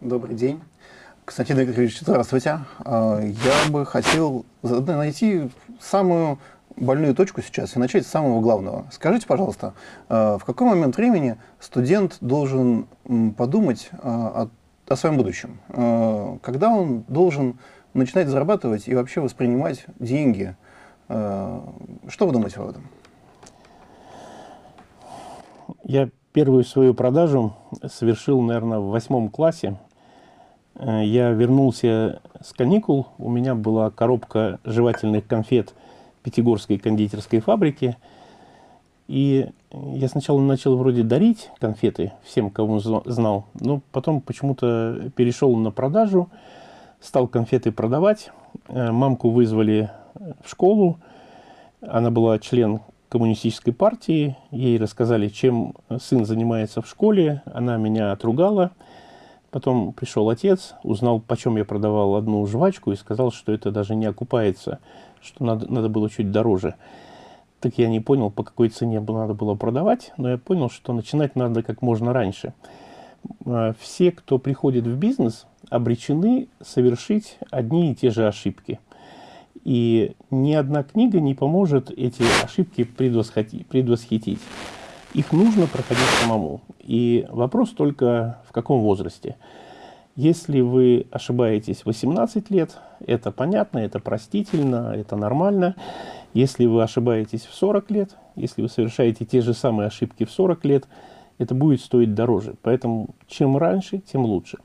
Добрый день. Константин Игоревич, здравствуйте. А, я бы хотел найти самую больную точку сейчас и начать с самого главного. Скажите, пожалуйста, а, в какой момент времени студент должен подумать а, о, о своем будущем? Когда он должен начинать зарабатывать и вообще воспринимать деньги? Что вы думаете об этом? Я первую свою продажу совершил, наверное, в восьмом классе. Э, я вернулся с каникул, у меня была коробка жевательных конфет Пятигорской кондитерской фабрики. И я сначала начал вроде дарить конфеты всем, кого знал, но потом почему-то перешел на продажу, стал конфеты продавать. Э, мамку вызвали в школу, она была член коммунистической партии, ей рассказали, чем сын занимается в школе, она меня отругала. Потом пришел отец, узнал, почем я продавал одну жвачку и сказал, что это даже не окупается, что надо, надо было чуть дороже. Так я не понял, по какой цене надо было продавать, но я понял, что начинать надо как можно раньше. А, все, кто приходит в бизнес, обречены совершить одни и те же ошибки. И ни одна книга не поможет эти ошибки предвосхитить. Их нужно проходить самому. И вопрос только в каком возрасте. Если вы ошибаетесь 18 лет, это понятно, это простительно, это нормально. Если вы ошибаетесь в 40 лет, если вы совершаете те же самые ошибки в 40 лет, это будет стоить дороже. Поэтому чем раньше, тем лучше.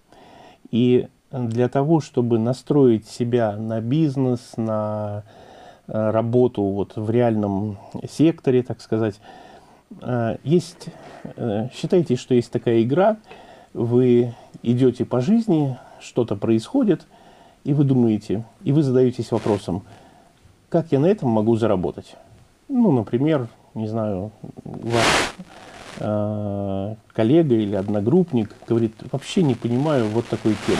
И для того, чтобы настроить себя на бизнес, на э, работу вот в реальном секторе, так сказать, есть, э, считайте, что есть такая игра, вы идете по жизни, что-то происходит, и вы думаете, и вы задаетесь вопросом, как я на этом могу заработать? Ну, например, не знаю, ваш э, коллега или одногруппник говорит, вообще не понимаю вот такой темы.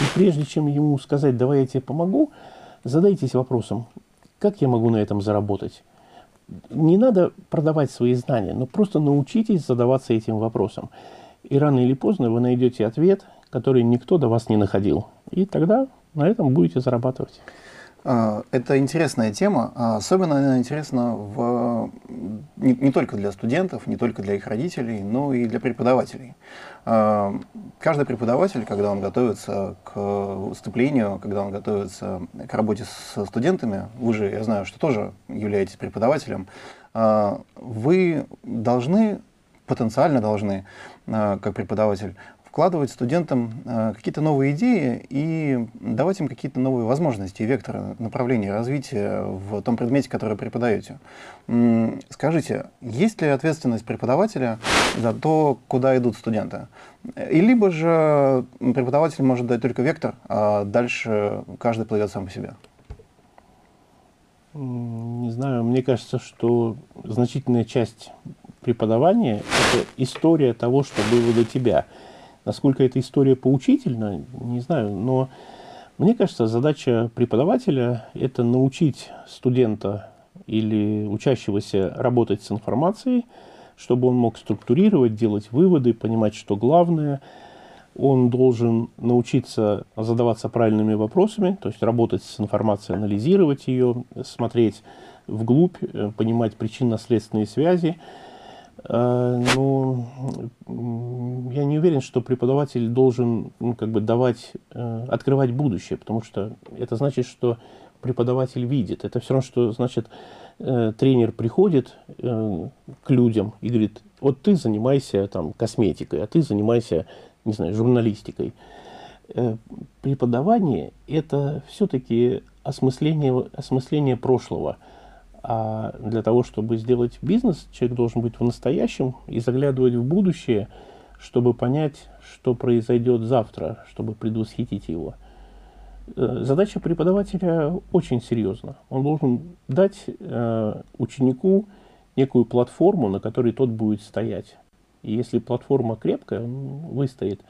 И прежде чем ему сказать, давай я тебе помогу, задайтесь вопросом, как я могу на этом заработать? Не надо продавать свои знания, но просто научитесь задаваться этим вопросом. И рано или поздно вы найдете ответ, который никто до вас не находил. И тогда на этом будете зарабатывать. А, это интересная тема, а особенно она интересна в, не, не только для студентов, не только для их родителей, но и для преподавателей. А, каждый преподаватель, когда он готовится к выступлению, когда он готовится к работе с студентами, вы же, я знаю, что тоже являетесь преподавателем, вы должны, потенциально должны, как преподаватель, вкладывать студентам э, какие-то новые идеи и давать им какие-то новые возможности и векторы направления развития в том предмете, который преподаете. Скажите, есть ли ответственность преподавателя за то, куда идут студенты? И либо же преподаватель может дать только вектор, а дальше каждый плывет сам по себе? Не знаю, мне кажется, что значительная часть преподавания – это история того, что было до тебя – Насколько эта история поучительна, не знаю, но мне кажется, задача преподавателя – это научить студента или учащегося работать с информацией, чтобы он мог структурировать, делать выводы, понимать, что главное. Он должен научиться задаваться правильными вопросами, то есть работать с информацией, анализировать ее, смотреть вглубь, э, понимать причинно-следственные связи. Э, но я не уверен, что преподаватель должен ну, как бы давать, э, открывать будущее, потому что это значит, что преподаватель видит. Это все равно, что значит э, тренер приходит к людям и говорит, вот ты занимайся там косметикой, а ты занимайся, не знаю, журналистикой. Преподавание – это все-таки осмысление, осмысление прошлого – а для того, чтобы сделать бизнес, человек должен быть в настоящем и заглядывать в будущее, чтобы понять, что произойдет завтра, чтобы предвосхитить его. Э, задача преподавателя очень серьезна. Он должен дать э, ученику некую платформу, на которой тот будет стоять. И если платформа крепкая, он выстоит.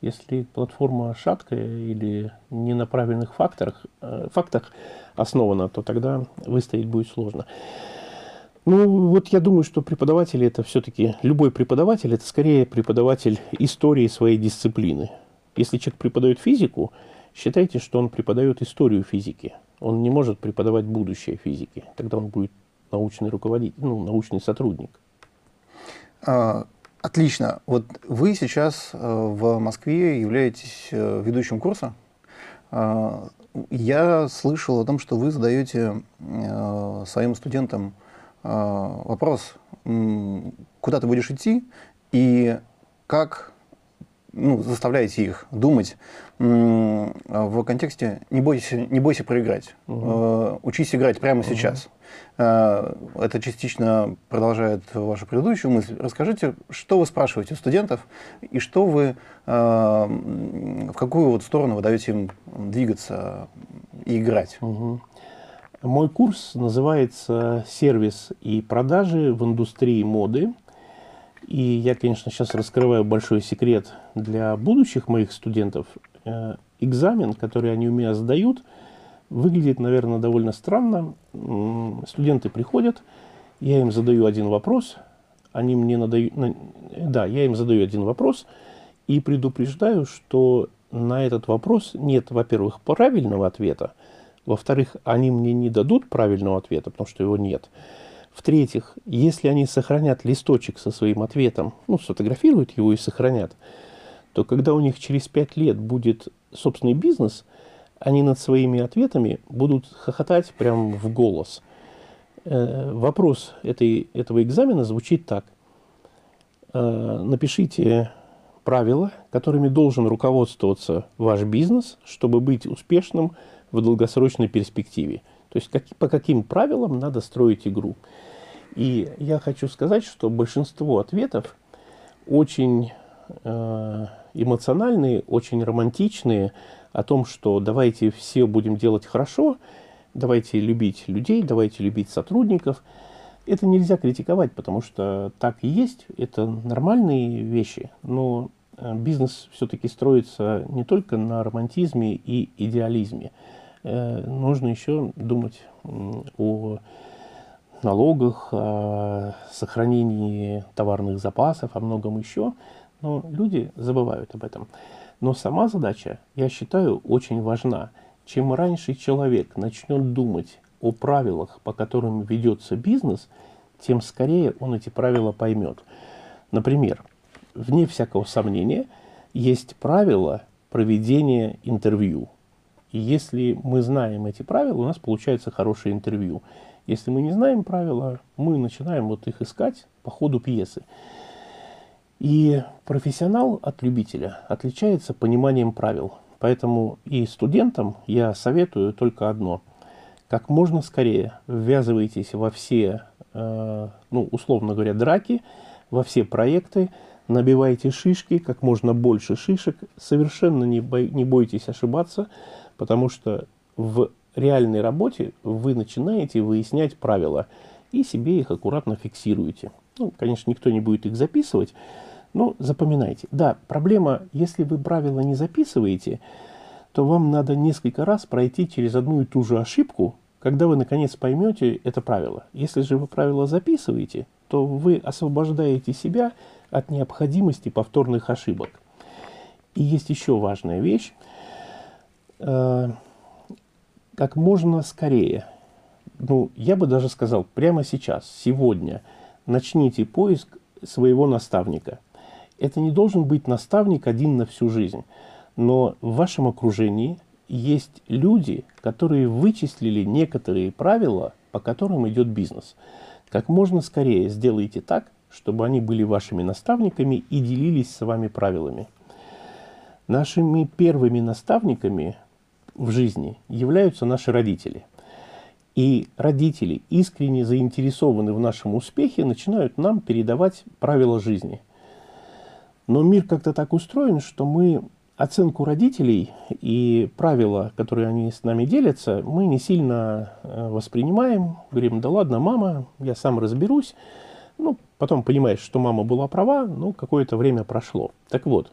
Если платформа шаткая или не на правильных факторах, э, фактах основана, то тогда выстоять будет сложно. Ну, вот я думаю, что преподаватель это все-таки, любой преподаватель, это скорее преподаватель истории своей дисциплины. Если человек преподает физику, считайте, что он преподает историю физики. Он не может преподавать будущее физики. Тогда он будет научный руководитель, ну, научный сотрудник. А, отлично. Вот вы сейчас э, в Москве являетесь э, ведущим курса. А, я слышал о том, что вы задаете э, своим студентам вопрос, куда ты будешь идти и как ну, заставляете их думать в контексте «не бойся, не бойся проиграть», угу. учись играть прямо угу. сейчас. Э, это частично продолжает вашу предыдущую мысль. Расскажите, что вы спрашиваете у студентов и что вы, э, в какую вот сторону вы даете им двигаться и играть? Угу. Мой курс называется «Сервис и продажи в индустрии моды». И я, конечно, сейчас раскрываю большой секрет для будущих моих студентов. Э, экзамен, который они у меня сдают, выглядит, наверное, довольно странно. Студенты приходят, я им задаю один вопрос, они мне надают... Да, я им задаю один вопрос и предупреждаю, что на этот вопрос нет, во-первых, правильного ответа, во-вторых, они мне не дадут правильного ответа, потому что его нет. В-третьих, если они сохранят листочек со своим ответом, ну, сфотографируют его и сохранят, то когда у них через пять лет будет собственный бизнес, они над своими ответами будут хохотать прямо в голос. Э, вопрос этой, этого экзамена звучит так. Э, напишите правила, которыми должен руководствоваться ваш бизнес, чтобы быть успешным в долгосрочной перспективе. То есть как, по каким правилам надо строить игру. И я хочу сказать, что большинство ответов очень э, эмоциональные, очень романтичные, о том, что давайте все будем делать хорошо, давайте любить людей, давайте любить сотрудников. Это нельзя критиковать, потому что так и есть, это нормальные вещи, но э, бизнес все-таки строится не только на романтизме и идеализме. Э, нужно еще думать о налогах, о сохранении товарных запасов, о многом еще, но люди забывают об этом. Но сама задача, я считаю, очень важна. Чем раньше человек начнет думать о правилах, по которым ведется бизнес, тем скорее он эти правила поймет. Например, вне всякого сомнения, есть правила проведения интервью. И если мы знаем эти правила, у нас получается хорошее интервью. Если мы не знаем правила, мы начинаем вот их искать по ходу пьесы. И профессионал от любителя отличается пониманием правил. Поэтому и студентам я советую только одно. Как можно скорее ввязывайтесь во все, э, ну, условно говоря, драки, во все проекты, набивайте шишки, как можно больше шишек, совершенно не, бой, не бойтесь ошибаться, потому что в реальной работе вы начинаете выяснять правила и себе их аккуратно фиксируете. Ну, конечно, никто не будет их записывать, но запоминайте. Да, проблема, если вы правила не записываете, то вам надо несколько раз пройти через одну и ту же ошибку, когда вы наконец поймете это правило. Если же вы правила записываете, то вы освобождаете себя от необходимости повторных ошибок. И есть еще важная вещь. Э, как можно скорее, ну, я бы даже сказал, прямо сейчас, сегодня, начните поиск своего наставника. Это не должен быть наставник один на всю жизнь, но в вашем окружении есть люди, которые вычислили некоторые правила, по которым идет бизнес. Как можно скорее сделайте так, чтобы они были вашими наставниками и делились с вами правилами. Нашими первыми наставниками в жизни являются наши родители. И родители, искренне заинтересованы в нашем успехе, начинают нам передавать правила жизни. Но мир как-то так устроен, что мы оценку родителей и правила, которые они с нами делятся, мы не сильно э, воспринимаем. Говорим, да ладно, мама, я сам разберусь. Ну, потом понимаешь, что мама была права, ну, какое-то время прошло. Так вот,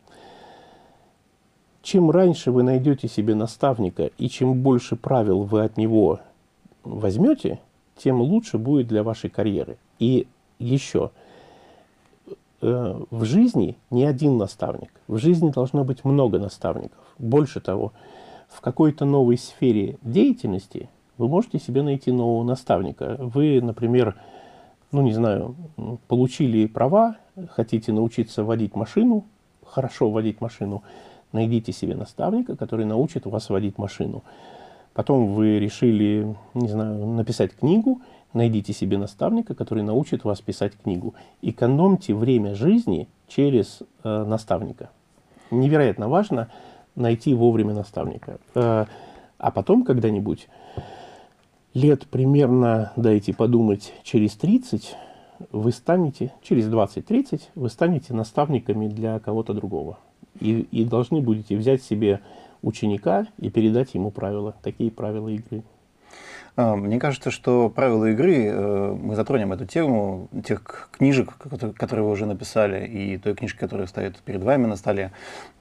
чем раньше вы найдете себе наставника и чем больше правил вы от него возьмете, тем лучше будет для вашей карьеры. И еще, в жизни не один наставник. В жизни должно быть много наставников. Больше того, в какой-то новой сфере деятельности вы можете себе найти нового наставника. Вы, например, ну не знаю, получили права, хотите научиться водить машину, хорошо водить машину, найдите себе наставника, который научит вас водить машину. Потом вы решили, не знаю, написать книгу, найдите себе наставника, который научит вас писать книгу. Экономьте время жизни через э, наставника. Невероятно важно найти вовремя наставника. Э, а потом когда-нибудь, лет примерно, дайте подумать, через 30, вы станете, через 20-30, вы станете наставниками для кого-то другого. И, и должны будете взять себе ученика и передать ему правила, такие правила игры. А, мне кажется, что правила игры, э, мы затронем эту тему, тех книжек, которые вы уже написали, и той книжки, которая стоит перед вами на столе.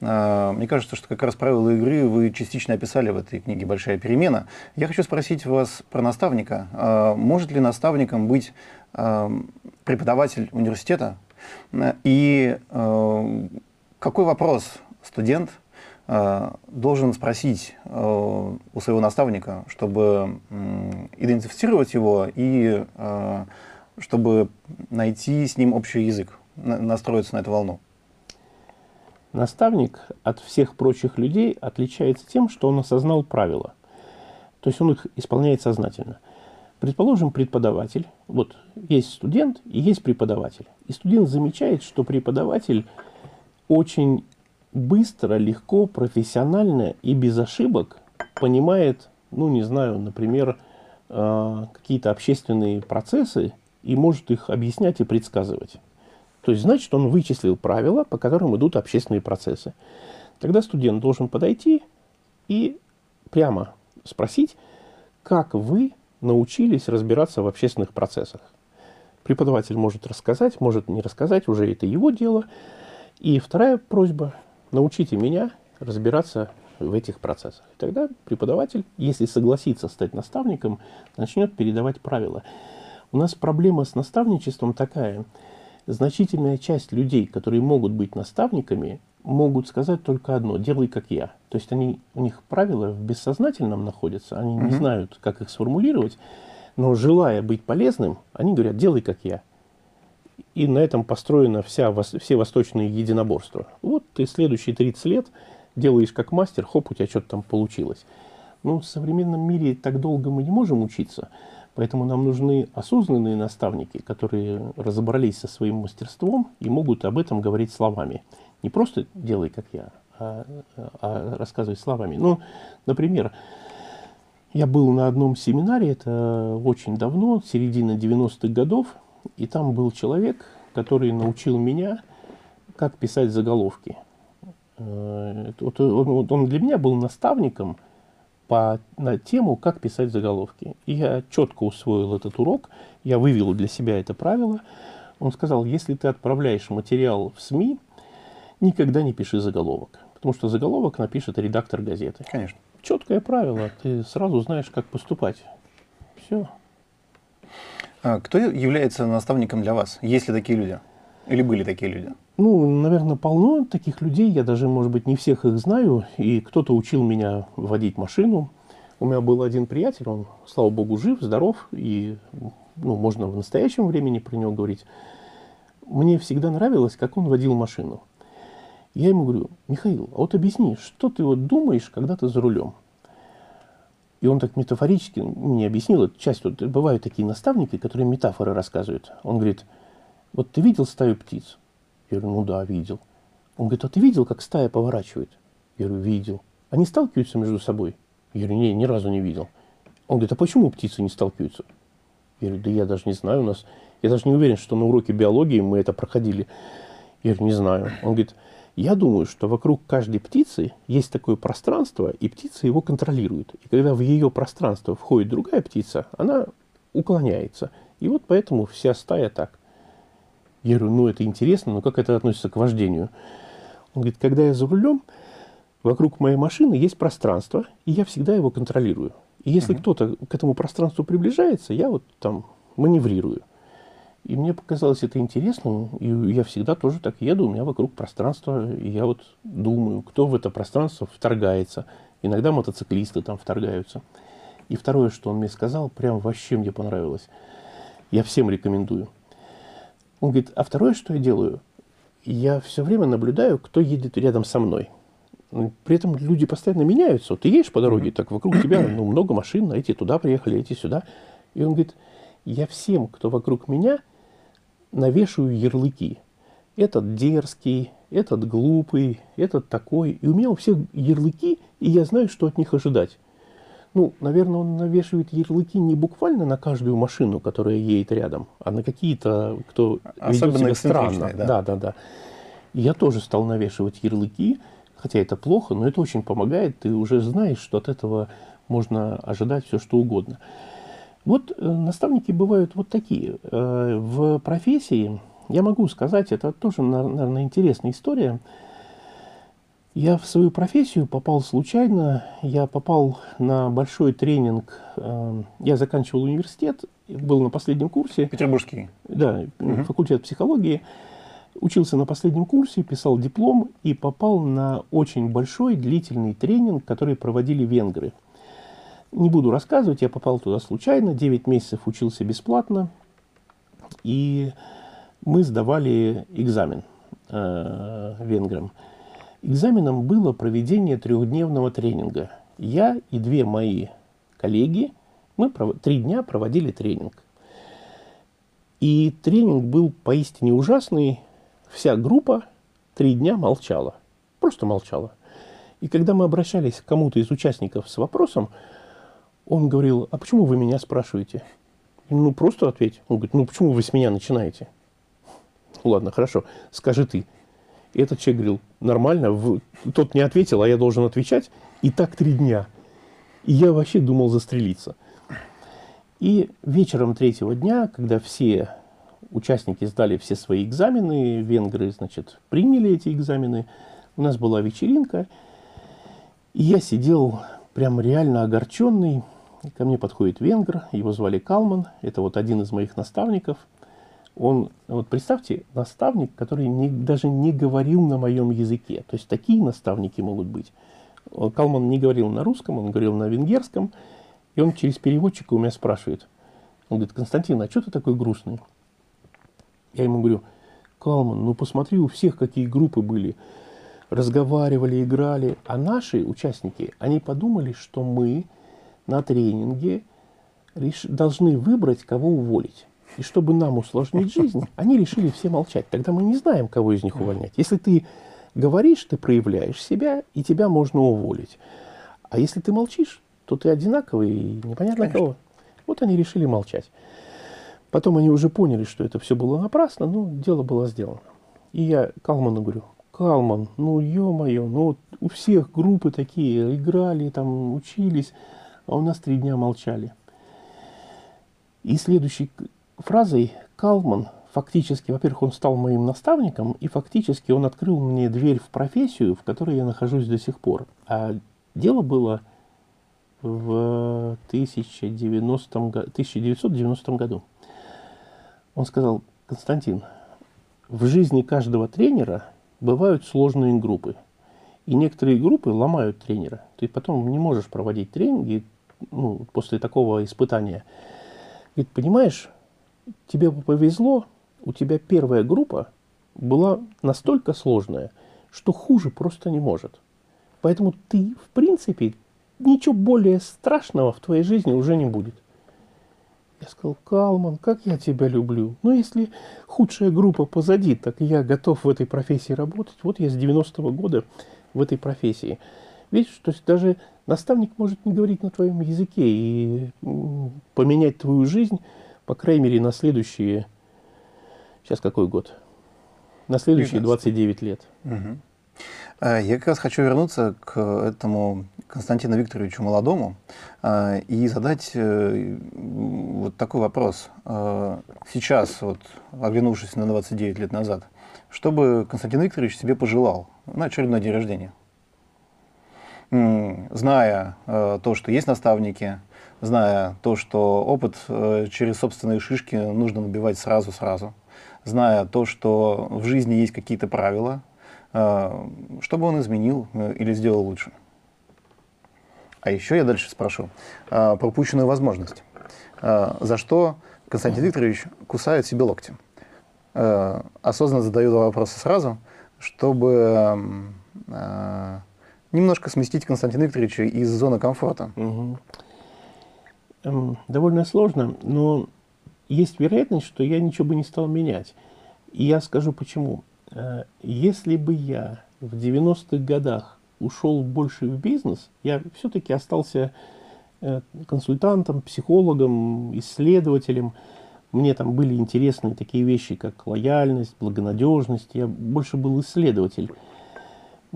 А, мне кажется, что как раз правила игры вы частично описали в этой книге «Большая перемена». Я хочу спросить вас про наставника. А, может ли наставником быть преподаватель университета? И какой вопрос студент – должен спросить э, у своего наставника, чтобы идентифицировать его и э, чтобы найти с ним общий язык, настроиться на эту волну. Наставник от всех прочих людей отличается тем, что он осознал правила. То есть он их исполняет сознательно. Предположим, преподаватель, вот есть студент и есть преподаватель. И студент замечает, что преподаватель очень быстро, легко, профессионально и без ошибок понимает, ну, не знаю, например, э, какие-то общественные процессы и может их объяснять и предсказывать. То есть, значит, он вычислил правила, по которым идут общественные процессы. Тогда студент должен подойти и прямо спросить, как вы научились разбираться в общественных процессах. Преподаватель может рассказать, может не рассказать, уже это его дело. И вторая просьба научите меня разбираться в этих процессах. И тогда преподаватель, если согласится стать наставником, начнет передавать правила. У нас проблема с наставничеством такая. Значительная часть людей, которые могут быть наставниками, могут сказать только одно – делай как я. То есть они, у них правила в бессознательном находятся, они не знают, как их сформулировать, но желая быть полезным, они говорят – делай как я и на этом построено вся, все восточные единоборства. Вот ты следующие 30 лет делаешь как мастер, хоп, у тебя что-то там получилось. Ну, в современном мире так долго мы не можем учиться, поэтому нам нужны осознанные наставники, которые разобрались со своим мастерством и могут об этом говорить словами. Не просто делай, как я, а, а рассказывай словами. Ну, например, я был на одном семинаре, это очень давно, середина 90-х годов, и там был человек, который научил меня, как писать заголовки. Э, вот он, он для меня был наставником по, на тему, как писать заголовки. И я четко усвоил этот урок, я вывел для себя это правило. Он сказал, если ты отправляешь материал в СМИ, никогда не пиши заголовок. Потому что заголовок напишет редактор газеты. Конечно. Четкое правило, ты сразу знаешь, как поступать. Все. А кто является наставником для вас? Есть ли такие люди? Или были такие люди? Ну, наверное, полно таких людей. Я даже, может быть, не всех их знаю. И кто-то учил меня водить машину. У меня был один приятель, он, слава богу, жив, здоров. И ну, можно в настоящем времени про него говорить. Мне всегда нравилось, как он водил машину. Я ему говорю, Михаил, а вот объясни, что ты вот думаешь, когда ты за рулем? И он так метафорически мне объяснил эту часть. Вот бывают такие наставники, которые метафоры рассказывают. Он говорит, вот ты видел стаю птиц? Я говорю, ну да, видел. Он говорит, а ты видел, как стая поворачивает? Я говорю, видел. Они сталкиваются между собой? Я говорю, не, ни разу не видел. Он говорит, а почему птицы не сталкиваются? Я говорю, да я даже не знаю, у нас... Я даже не уверен, что на уроке биологии мы это проходили. Я говорю, не знаю. Он говорит, я думаю, что вокруг каждой птицы есть такое пространство, и птица его контролирует. И когда в ее пространство входит другая птица, она уклоняется. И вот поэтому вся стая так. Я говорю, ну это интересно, но как это относится к вождению? Он говорит, когда я за рулем, вокруг моей машины есть пространство, и я всегда его контролирую. И если uh-huh. кто-то к этому пространству приближается, я вот там маневрирую. И мне показалось это интересным, и я всегда тоже так еду, у меня вокруг пространство, и я вот думаю, кто в это пространство вторгается. Иногда мотоциклисты там вторгаются. И второе, что он мне сказал, прям вообще мне понравилось. Я всем рекомендую. Он говорит, а второе, что я делаю, я все время наблюдаю, кто едет рядом со мной. При этом люди постоянно меняются. Вот ты едешь по дороге, так вокруг тебя ну, много машин, эти туда приехали, эти сюда. И он говорит, я всем, кто вокруг меня, навешиваю ярлыки. Этот дерзкий, этот глупый, этот такой. И у меня у всех ярлыки, и я знаю, что от них ожидать. Ну, наверное, он навешивает ярлыки не буквально на каждую машину, которая едет рядом, а на какие-то, кто Особенно ведет себя странно. Да. да, да, да. Я тоже стал навешивать ярлыки, хотя это плохо, но это очень помогает. Ты уже знаешь, что от этого можно ожидать все, что угодно. Вот э, наставники бывают вот такие. Э, в профессии, я могу сказать, это тоже, наверное, интересная история. Я в свою профессию попал случайно. Я попал на большой тренинг. Э, я заканчивал университет, был на последнем курсе. Петербургский. Да, угу. факультет психологии. Учился на последнем курсе, писал диплом и попал на очень большой длительный тренинг, который проводили венгры – не буду рассказывать, я попал туда случайно, 9 месяцев учился бесплатно, и мы сдавали экзамен э, венграм. Экзаменом было проведение трехдневного тренинга. Я и две мои коллеги, мы три дня проводили тренинг. И тренинг был поистине ужасный. Вся группа три дня молчала. Просто молчала. И когда мы обращались к кому-то из участников с вопросом, он говорил, а почему вы меня спрашиваете? Ну, просто ответь. Он говорит, ну, почему вы с меня начинаете? Ладно, хорошо, скажи ты. И этот человек говорил, нормально, в... тот не ответил, а я должен отвечать. И так три дня. И я вообще думал застрелиться. И вечером третьего дня, когда все участники сдали все свои экзамены, венгры, значит, приняли эти экзамены, у нас была вечеринка, и я сидел прям реально огорченный, Ко мне подходит венгр, его звали Калман, это вот один из моих наставников. Он, вот представьте, наставник, который не, даже не говорил на моем языке. То есть такие наставники могут быть. Калман не говорил на русском, он говорил на венгерском. И он через переводчика у меня спрашивает. Он говорит, Константин, а что ты такой грустный? Я ему говорю, Калман, ну посмотри, у всех какие группы были. Разговаривали, играли. А наши участники, они подумали, что мы на тренинге должны выбрать, кого уволить. И чтобы нам усложнить жизнь, они решили все молчать. Тогда мы не знаем, кого из них увольнять. Если ты говоришь, ты проявляешь себя, и тебя можно уволить. А если ты молчишь, то ты одинаковый и непонятно Конечно. кого. Вот они решили молчать. Потом они уже поняли, что это все было напрасно, но дело было сделано. И я Калману говорю, Калман, ну ё-моё, ну вот у всех группы такие, играли, там, учились, а у нас три дня молчали. И следующей фразой Калман фактически, во-первых, он стал моим наставником, и фактически он открыл мне дверь в профессию, в которой я нахожусь до сих пор. А дело было в 1090, 1990 году. Он сказал, Константин, в жизни каждого тренера бывают сложные группы. И некоторые группы ломают тренера. Ты потом не можешь проводить тренинги, ну, после такого испытания. Говорит, понимаешь, тебе повезло, у тебя первая группа была настолько сложная, что хуже просто не может. Поэтому ты, в принципе, ничего более страшного в твоей жизни уже не будет. Я сказал, Калман, как я тебя люблю. Но если худшая группа позади, так я готов в этой профессии работать. Вот я с 90-го года в этой профессии. Видишь, то есть даже наставник может не говорить на твоем языке и поменять твою жизнь, по крайней мере, на следующие... Сейчас какой год? На следующие 29 лет. Угу. Я как раз хочу вернуться к этому Константину Викторовичу молодому а, и задать э, вот такой вопрос. А, сейчас, вот, оглянувшись на 29 лет назад, что бы Константин Викторович себе пожелал на очередной день рождения? Зная э, то, что есть наставники, зная то, что опыт э, через собственные шишки нужно набивать сразу-сразу, зная то, что в жизни есть какие-то правила, э, чтобы он изменил или сделал лучше. А еще я дальше спрошу про упущенную возможность. За что Константин Викторович кусает себе локти? Осознанно задаю два вопроса сразу, чтобы немножко сместить Константина Викторовича из зоны комфорта. Угу. Довольно сложно, но есть вероятность, что я ничего бы не стал менять. И я скажу почему. Э, если бы я в 90-х годах ушел больше в бизнес, я все-таки остался э, консультантом, психологом, исследователем. Мне там были интересны такие вещи, как лояльность, благонадежность. Я больше был исследователь.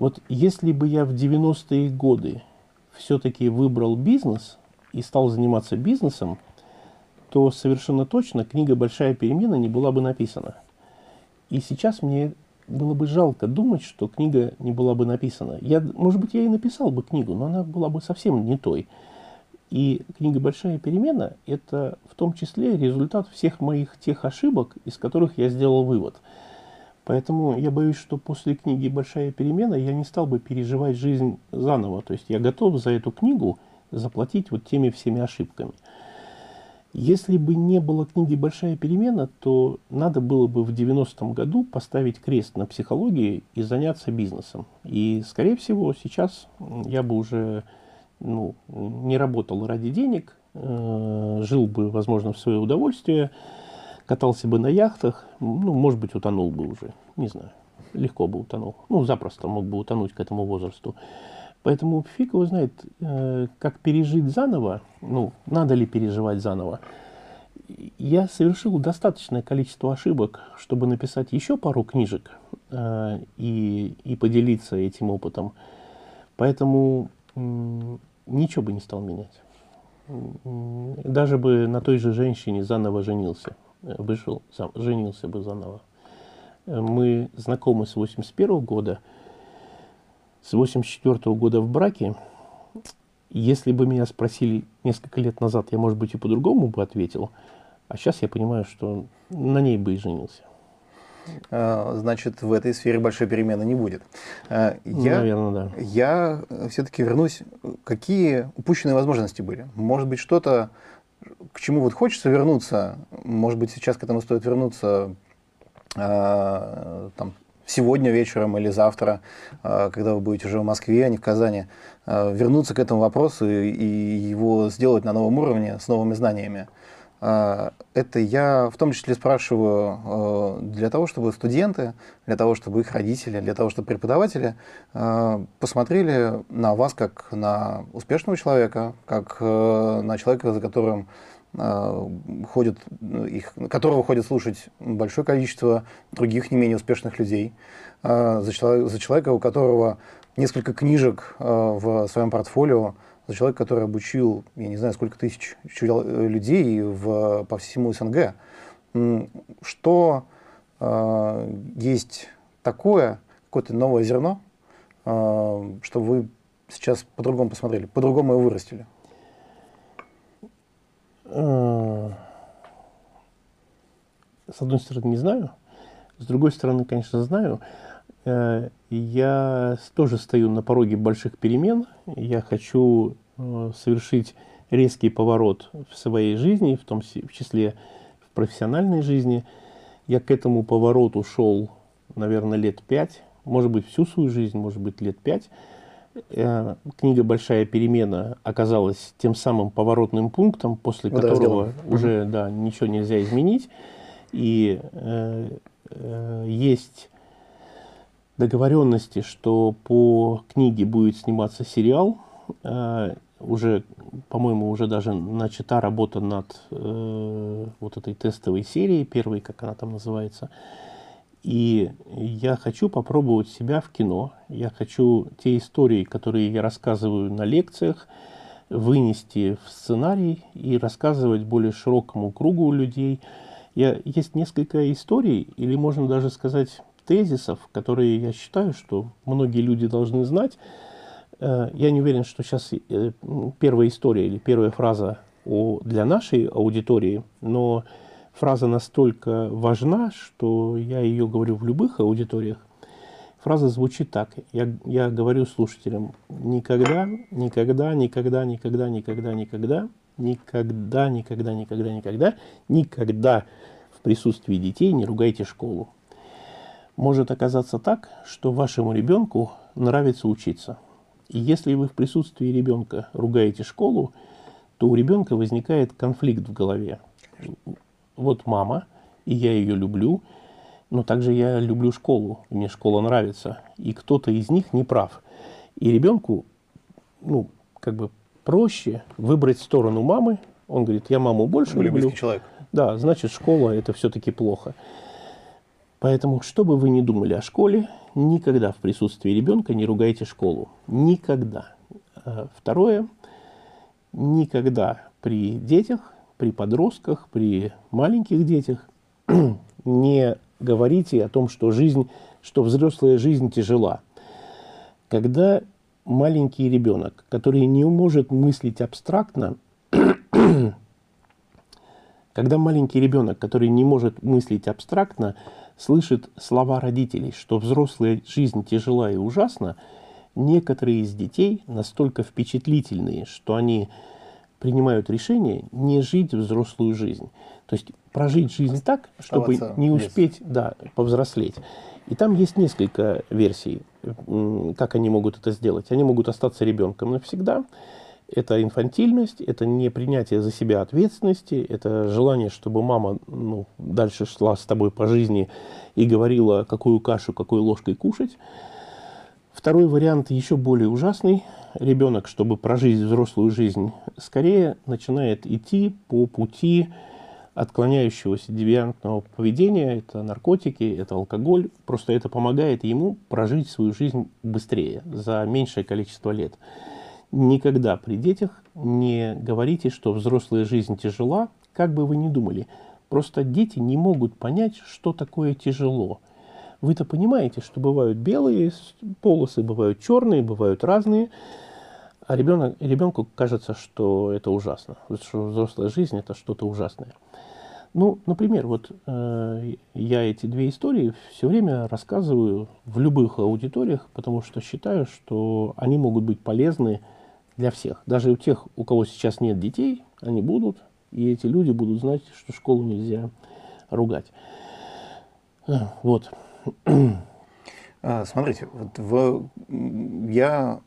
Вот если бы я в 90-е годы все-таки выбрал бизнес и стал заниматься бизнесом, то совершенно точно книга «Большая перемена» не была бы написана. И сейчас мне было бы жалко думать, что книга не была бы написана. Я, может быть, я и написал бы книгу, но она была бы совсем не той. И книга «Большая перемена» — это в том числе результат всех моих тех ошибок, из которых я сделал вывод – Поэтому я боюсь, что после книги «Большая перемена» я не стал бы переживать жизнь заново. То есть я готов за эту книгу заплатить вот теми всеми ошибками. Если бы не было книги «Большая перемена», то надо было бы в 90-м году поставить крест на психологии и заняться бизнесом. И, скорее всего, сейчас я бы уже ну, не работал ради денег, э, жил бы, возможно, в свое удовольствие, катался бы на яхтах, ну, может быть, утонул бы уже, не знаю, легко бы утонул. Ну, запросто мог бы утонуть к этому возрасту. Поэтому фиг его знает, э, как пережить заново, ну, надо ли переживать заново. Я совершил достаточное количество ошибок, чтобы написать еще пару книжек э, и, и поделиться этим опытом. Поэтому ничего бы не стал менять. Даже бы на той же женщине заново женился вышел, сам, женился бы заново. Мы знакомы с 81 года, с 84 года в браке. Если бы меня спросили несколько лет назад, я, может быть, и по-другому бы ответил. А сейчас я понимаю, что на ней бы и женился. А, значит, в этой сфере большой перемены не будет. А, я, Наверное, да. Я все-таки вернусь. Какие упущенные возможности были? Может быть, что-то к чему вот хочется вернуться, может быть, сейчас к этому стоит вернуться э, там, сегодня вечером или завтра, э, когда вы будете уже в Москве, а не в Казани, э, вернуться к этому вопросу и, и его сделать на новом уровне с новыми знаниями. А, это я в том числе спрашиваю а, для того, чтобы студенты, для того, чтобы их родители, для того, чтобы преподаватели а, посмотрели на вас как на успешного человека, как на человека, за которым ходят, их, которого ходят слушать большое количество других не менее успешных людей, за человека у которого несколько книжек в своем портфолио, за человека, который обучил, я не знаю, сколько тысяч людей в, по всему СНГ. Что э, есть такое, какое-то новое зерно, э, что вы сейчас по-другому посмотрели, по-другому его вырастили? С одной стороны, не знаю. С другой стороны, конечно, знаю. Э, я тоже стою на пороге больших перемен. Я хочу э, совершить резкий поворот в своей жизни, в том числе в профессиональной жизни. Я к этому повороту шел, наверное, лет пять, может быть, всю свою жизнь, может быть, лет пять. Э, книга «Большая перемена» оказалась тем самым поворотным пунктом, после которого уже да, ничего нельзя изменить. И э, э, есть договоренности, что по книге будет сниматься сериал. Э, уже, по-моему, уже даже начата работа над э, вот этой тестовой серией, первой, как она там называется. И я хочу попробовать себя в кино. Я хочу те истории, которые я рассказываю на лекциях, вынести в сценарий и рассказывать более широкому кругу людей. Я, есть несколько историй, или можно даже сказать тезисов, которые я считаю, что многие люди должны знать. Э, я не уверен, что сейчас э, первая история или первая фраза для нашей аудитории, но фраза настолько важна, что я ее говорю в любых аудиториях. Фраза звучит так. Я, я говорю слушателям, никогда, никогда, никогда, никогда, никогда, никогда, никогда, никогда, никогда, никогда, никогда в присутствии детей не ругайте школу. Может оказаться так, что вашему ребенку нравится учиться. И если вы в присутствии ребенка ругаете школу, то у ребенка возникает конфликт в голове. Вот мама, и я ее люблю, но также я люблю школу, мне школа нравится. И кто-то из них не прав. И ребенку, ну, как бы проще выбрать сторону мамы. Он говорит, я маму больше Более люблю. человек. Да, значит, школа это все-таки плохо. Поэтому, что бы вы ни думали о школе, никогда в присутствии ребенка не ругайте школу. Никогда. А второе, никогда при детях, при подростках, при маленьких детях не говорите о том, что жизнь, что взрослая жизнь тяжела. Когда маленький ребенок, который не может мыслить абстрактно, когда маленький ребенок, который не может мыслить абстрактно, слышит слова родителей, что взрослая жизнь тяжела и ужасна, некоторые из детей настолько впечатлительные, что они принимают решение не жить взрослую жизнь. То есть прожить жизнь так, чтобы не успеть да, повзрослеть. И там есть несколько версий, как они могут это сделать. Они могут остаться ребенком навсегда. Это инфантильность, это не принятие за себя ответственности, это желание, чтобы мама ну, дальше шла с тобой по жизни и говорила, какую кашу, какой ложкой кушать. Второй вариант еще более ужасный. Ребенок, чтобы прожить взрослую жизнь, скорее начинает идти по пути отклоняющегося девиантного поведения. Это наркотики, это алкоголь. Просто это помогает ему прожить свою жизнь быстрее, за меньшее количество лет. Никогда при детях не говорите, что взрослая жизнь тяжела, как бы вы ни думали. Просто дети не могут понять, что такое тяжело – вы-то понимаете, что бывают белые полосы, бывают черные, бывают разные. А ребенок, ребенку кажется, что это ужасно, что взрослая жизнь это что-то ужасное. Ну, например, вот э, я эти две истории все время рассказываю в любых аудиториях, потому что считаю, что они могут быть полезны для всех. Даже у тех, у кого сейчас нет детей, они будут, и эти люди будут знать, что школу нельзя ругать. Вот. А, смотрите, вот в, я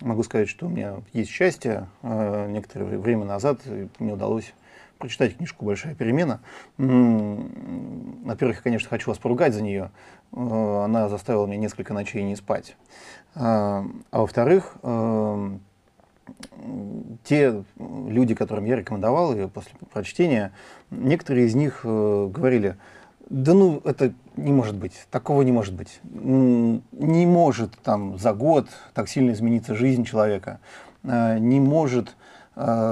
могу сказать, что у меня есть счастье. А, некоторое время назад мне удалось прочитать книжку «Большая перемена». Во-первых, я, конечно, хочу вас поругать за нее. А, она заставила меня несколько ночей не спать. А во-вторых, те люди, которым я рекомендовал ее после прочтения, некоторые из них э, говорили – да ну, это не может быть, такого не может быть. Не может там за год так сильно измениться жизнь человека, э, не может э,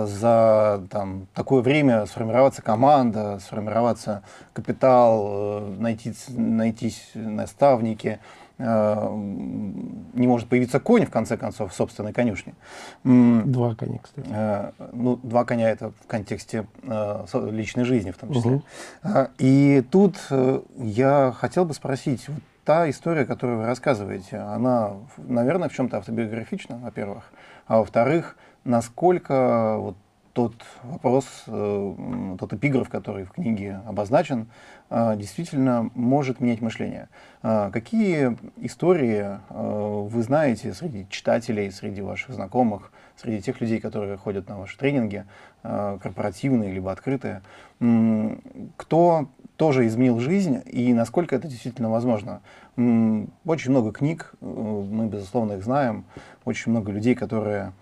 за там, такое время сформироваться команда, сформироваться капитал, э, найти, найтись наставники, Э, не может появиться конь, в конце концов, в собственной конюшне. Два коня, кстати. Э, ну, два коня это в контексте э, личной жизни в том числе. Угу. И тут я хотел бы спросить, вот та история, которую вы рассказываете, она, наверное, в чем-то автобиографична, во-первых, а во-вторых, насколько вот тот вопрос, э, тот эпиграф, который в книге обозначен, э, действительно может менять мышление. Э, какие истории вы знаете среди читателей, среди ваших знакомых, среди тех людей, которые ходят на ваши тренинги, корпоративные либо открытые, кто тоже изменил жизнь и насколько это действительно возможно? Очень много книг, мы, безусловно, их знаем, очень много людей, которые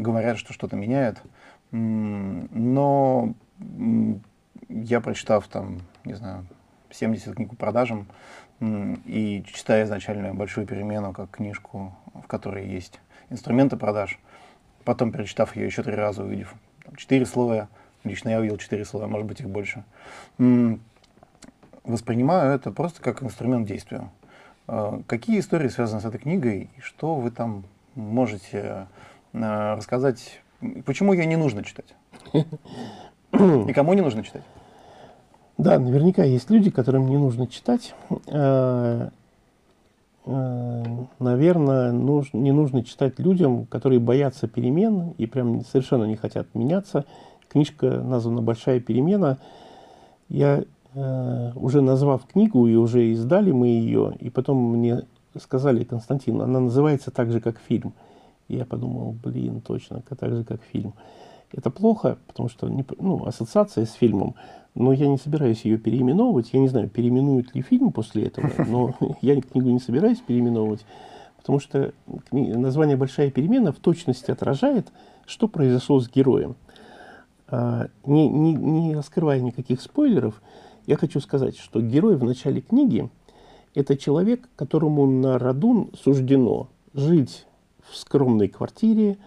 говорят, что что-то меняет. Но я, прочитав там, не знаю, 70 книг по продажам и читая изначально «Большую перемену» как книжку, в которой есть инструменты продаж, потом перечитав ее еще три раза, увидев четыре слоя, лично я увидел четыре слоя, может быть их больше, воспринимаю это просто как инструмент действия. А, какие истории связаны с этой книгой и что вы там можете рассказать Почему ее не нужно читать? Никому не нужно читать? Да, наверняка есть люди, которым не нужно читать. Э, э, наверное, не нужно читать людям, которые боятся перемен и прям совершенно не хотят меняться. Книжка названа «Большая перемена». Я э, уже назвав книгу, и уже издали мы ее, и потом мне сказали, Константин, она называется так же, как фильм. И я подумал, блин, точно, так же, как фильм. Это плохо, потому что не, ну, ассоциация с фильмом, но я не собираюсь ее переименовывать. Я не знаю, переименуют ли фильм после этого, но я книгу не собираюсь переименовывать, потому что название «Большая перемена» в точности отражает, что произошло с героем. А, не, не, не раскрывая никаких спойлеров, я хочу сказать, что герой в начале книги – это человек, которому на роду суждено жить в скромной квартире,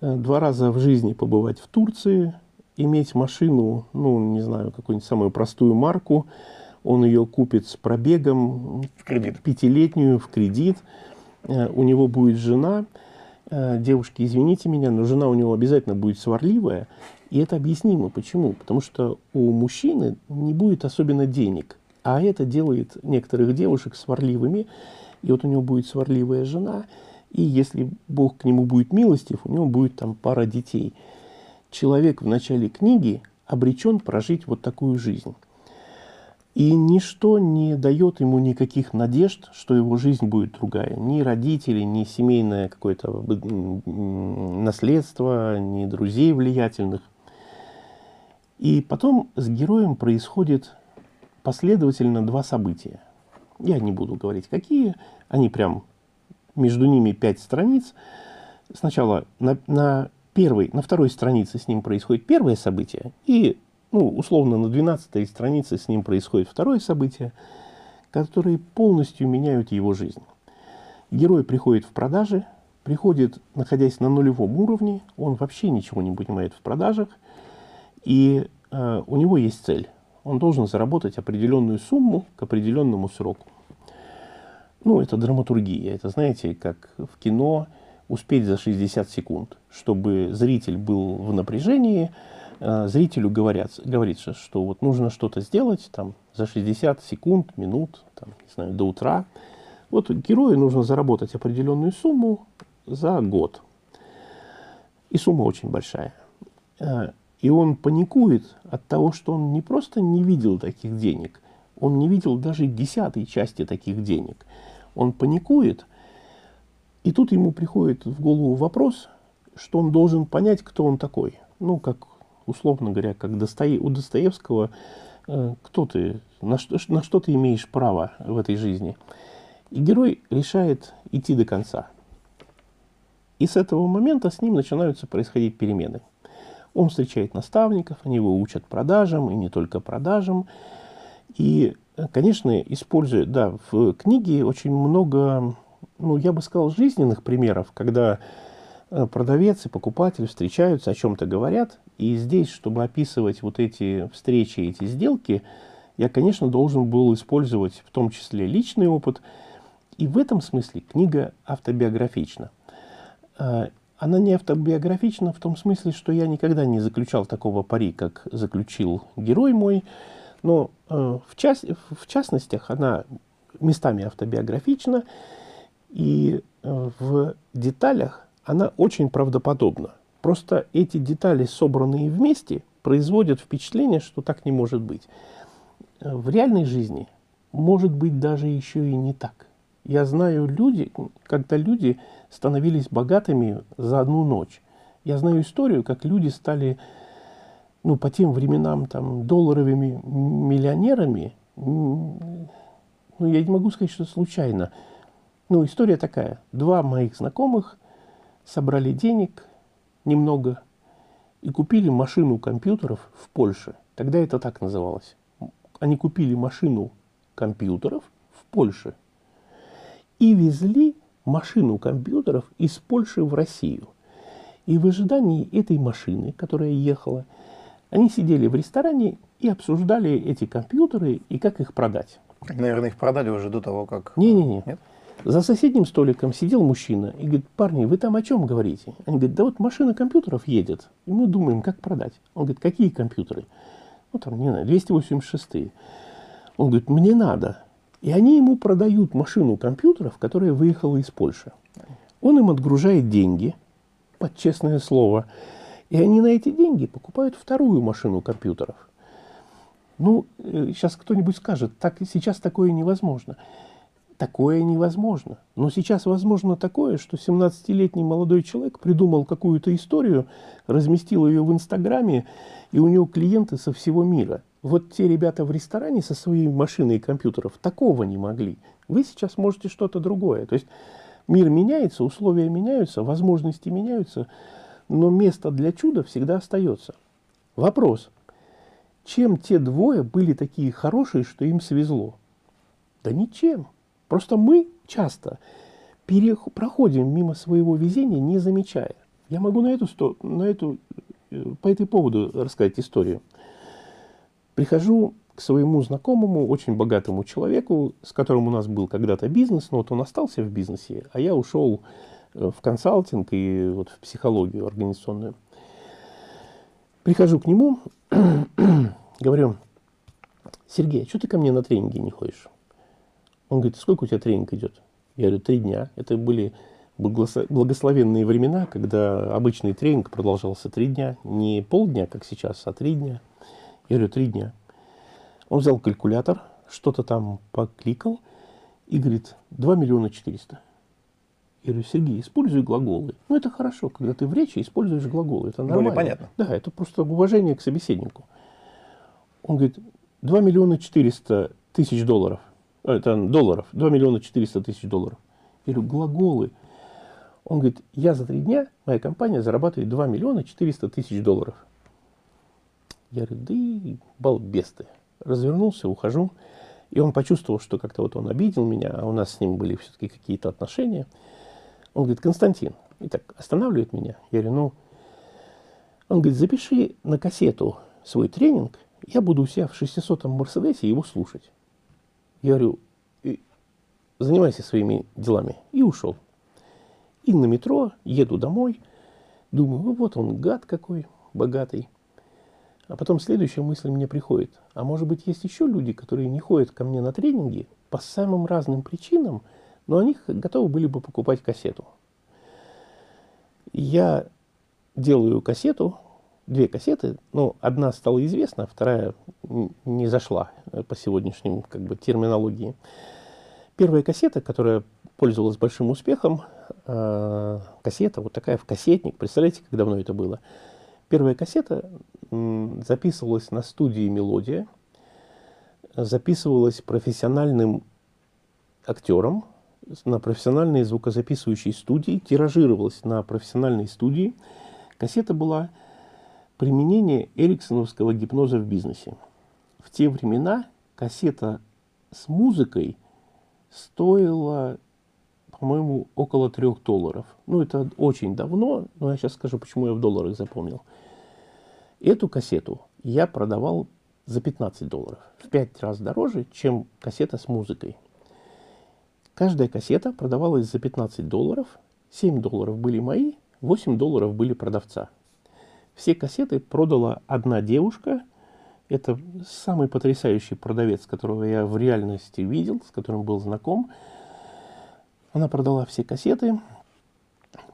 Э, два раза в жизни побывать в Турции, иметь машину, ну, не знаю, какую-нибудь самую простую марку, он ее купит с пробегом, в кредит. пятилетнюю в кредит, э, у него будет жена, э, девушки, извините меня, но жена у него обязательно будет сварливая, и это объяснимо. Почему? Потому что у мужчины не будет особенно денег, а это делает некоторых девушек сварливыми, и вот у него будет сварливая жена – и если Бог к нему будет милостив, у него будет там пара детей. Человек в начале книги обречен прожить вот такую жизнь. И ничто не дает ему никаких надежд, что его жизнь будет другая. Ни родители, ни семейное какое-то наследство, ни друзей влиятельных. И потом с героем происходит последовательно два события. Я не буду говорить, какие. Они прям между ними пять страниц. Сначала на, на первой, на второй странице с ним происходит первое событие, и, ну, условно, на двенадцатой странице с ним происходит второе событие, которые полностью меняют его жизнь. Герой приходит в продаже, приходит, находясь на нулевом уровне, он вообще ничего не понимает в продажах, и э, у него есть цель. Он должен заработать определенную сумму к определенному сроку. Ну, это драматургия. Это, знаете, как в кино успеть за 60 секунд, чтобы зритель был в напряжении, э, зрителю говорят, говорится, что вот нужно что-то сделать там, за 60 секунд, минут, там, не знаю, до утра. Вот герою нужно заработать определенную сумму за год. И сумма очень большая. Э, и он паникует от того, что он не просто не видел таких денег, он не видел даже десятой части таких денег – он паникует, и тут ему приходит в голову вопрос, что он должен понять, кто он такой. Ну, как, условно говоря, как Достое... у Достоевского, э, кто ты, на что, на что ты имеешь право в этой жизни. И герой решает идти до конца. И с этого момента с ним начинаются происходить перемены. Он встречает наставников, они его учат продажам, и не только продажам. И конечно, использует, да, в книге очень много, ну, я бы сказал, жизненных примеров, когда э, продавец и покупатель встречаются, о чем-то говорят, и здесь, чтобы описывать вот эти встречи, эти сделки, я, конечно, должен был использовать в том числе личный опыт, и в этом смысле книга автобиографична. Э, она не автобиографична в том смысле, что я никогда не заключал такого пари, как заключил герой мой, но э, в, част, в частностях она местами автобиографична, и э, в деталях она очень правдоподобна. Просто эти детали, собранные вместе, производят впечатление, что так не может быть. Э, в реальной жизни может быть даже еще и не так. Я знаю люди, когда люди становились богатыми за одну ночь. Я знаю историю, как люди стали ну, по тем временам там долларовыми миллионерами, ну, я не могу сказать, что случайно. Ну, история такая. Два моих знакомых собрали денег немного и купили машину компьютеров в Польше. Тогда это так называлось. Они купили машину компьютеров в Польше и везли машину компьютеров из Польши в Россию. И в ожидании этой машины, которая ехала, они сидели в ресторане и обсуждали эти компьютеры и как их продать. Наверное, их продали уже до того, как... Не-не-не. За соседним столиком сидел мужчина и говорит, парни, вы там о чем говорите? Они говорят, да вот машина компьютеров едет, и мы думаем, как продать. Он говорит, какие компьютеры? Ну, там, не знаю, 286 -е. Он говорит, мне надо. И они ему продают машину компьютеров, которая выехала из Польши. Он им отгружает деньги, под честное слово, и они на эти деньги покупают вторую машину компьютеров. Ну, сейчас э, кто-нибудь скажет, так сейчас такое невозможно. Такое невозможно. Но сейчас возможно такое, что 17-летний молодой человек придумал какую-то историю, разместил ее в Инстаграме, и у него клиенты со всего мира. Вот те ребята в ресторане со своей машиной и компьютеров такого не могли. Вы сейчас можете что-то другое. То есть мир меняется, условия меняются, возможности меняются, но место для чуда всегда остается. Вопрос. Чем те двое были такие хорошие, что им свезло? Да ничем. Просто мы часто проходим мимо своего везения, не замечая. Я могу на эту, на эту, э, по этой поводу рассказать историю. Прихожу к своему знакомому, очень богатому человеку, с которым у нас был когда-то бизнес, но вот он остался в бизнесе, а я ушел в консалтинг и вот в психологию организационную. Прихожу к нему, говорю, Сергей, а что ты ко мне на тренинги не ходишь? Он говорит, сколько у тебя тренинг идет? Я говорю, три дня. Это были благословенные времена, когда обычный тренинг продолжался три дня. Не полдня, как сейчас, а три дня. Я говорю, три дня. Он взял калькулятор, что-то там покликал и говорит, 2 миллиона 400. Я говорю, Сергей, используй глаголы. Ну, это хорошо, когда ты в речи используешь глаголы. Это нормально. Более понятно. Да, это просто уважение к собеседнику. Он говорит, 2 миллиона 400 тысяч долларов. А, это долларов, 2 миллиона 400 тысяч долларов. Я говорю, глаголы. Он говорит, я за три дня, моя компания зарабатывает 2 миллиона 400 тысяч долларов. Я говорю, да и балбес ты. Развернулся, ухожу. И он почувствовал, что как-то вот он обидел меня, а у нас с ним были все-таки какие-то отношения. Он говорит, Константин, и так останавливает меня. Я говорю, ну, он говорит, запиши на кассету свой тренинг, я буду у себя в 600-м Мерседесе его слушать. Я говорю, занимайся своими делами. И ушел. И на метро еду домой. Думаю, ну вот он гад какой, богатый. А потом следующая мысль мне приходит. А может быть, есть еще люди, которые не ходят ко мне на тренинги по самым разным причинам, но они готовы были бы покупать кассету. Я делаю кассету, две кассеты, ну, одна стала известна, вторая не зашла по сегодняшним как бы, терминологии. Первая кассета, которая пользовалась большим успехом, э, кассета, вот такая в кассетник, представляете, как давно это было. Первая кассета записывалась на студии «Мелодия», записывалась профессиональным актером на профессиональной звукозаписывающей студии, тиражировалась на профессиональной студии. Кассета была Применение эриксоновского гипноза в бизнесе. В те времена кассета с музыкой стоила, по-моему, около трех долларов. Ну, это очень давно, но я сейчас скажу, почему я в долларах запомнил. Эту кассету я продавал за 15 долларов. В 5 раз дороже, чем кассета с музыкой. Каждая кассета продавалась за 15 долларов. 7 долларов были мои, 8 долларов были продавца. Все кассеты продала одна девушка. Это самый потрясающий продавец, которого я в реальности видел, с которым был знаком. Она продала все кассеты,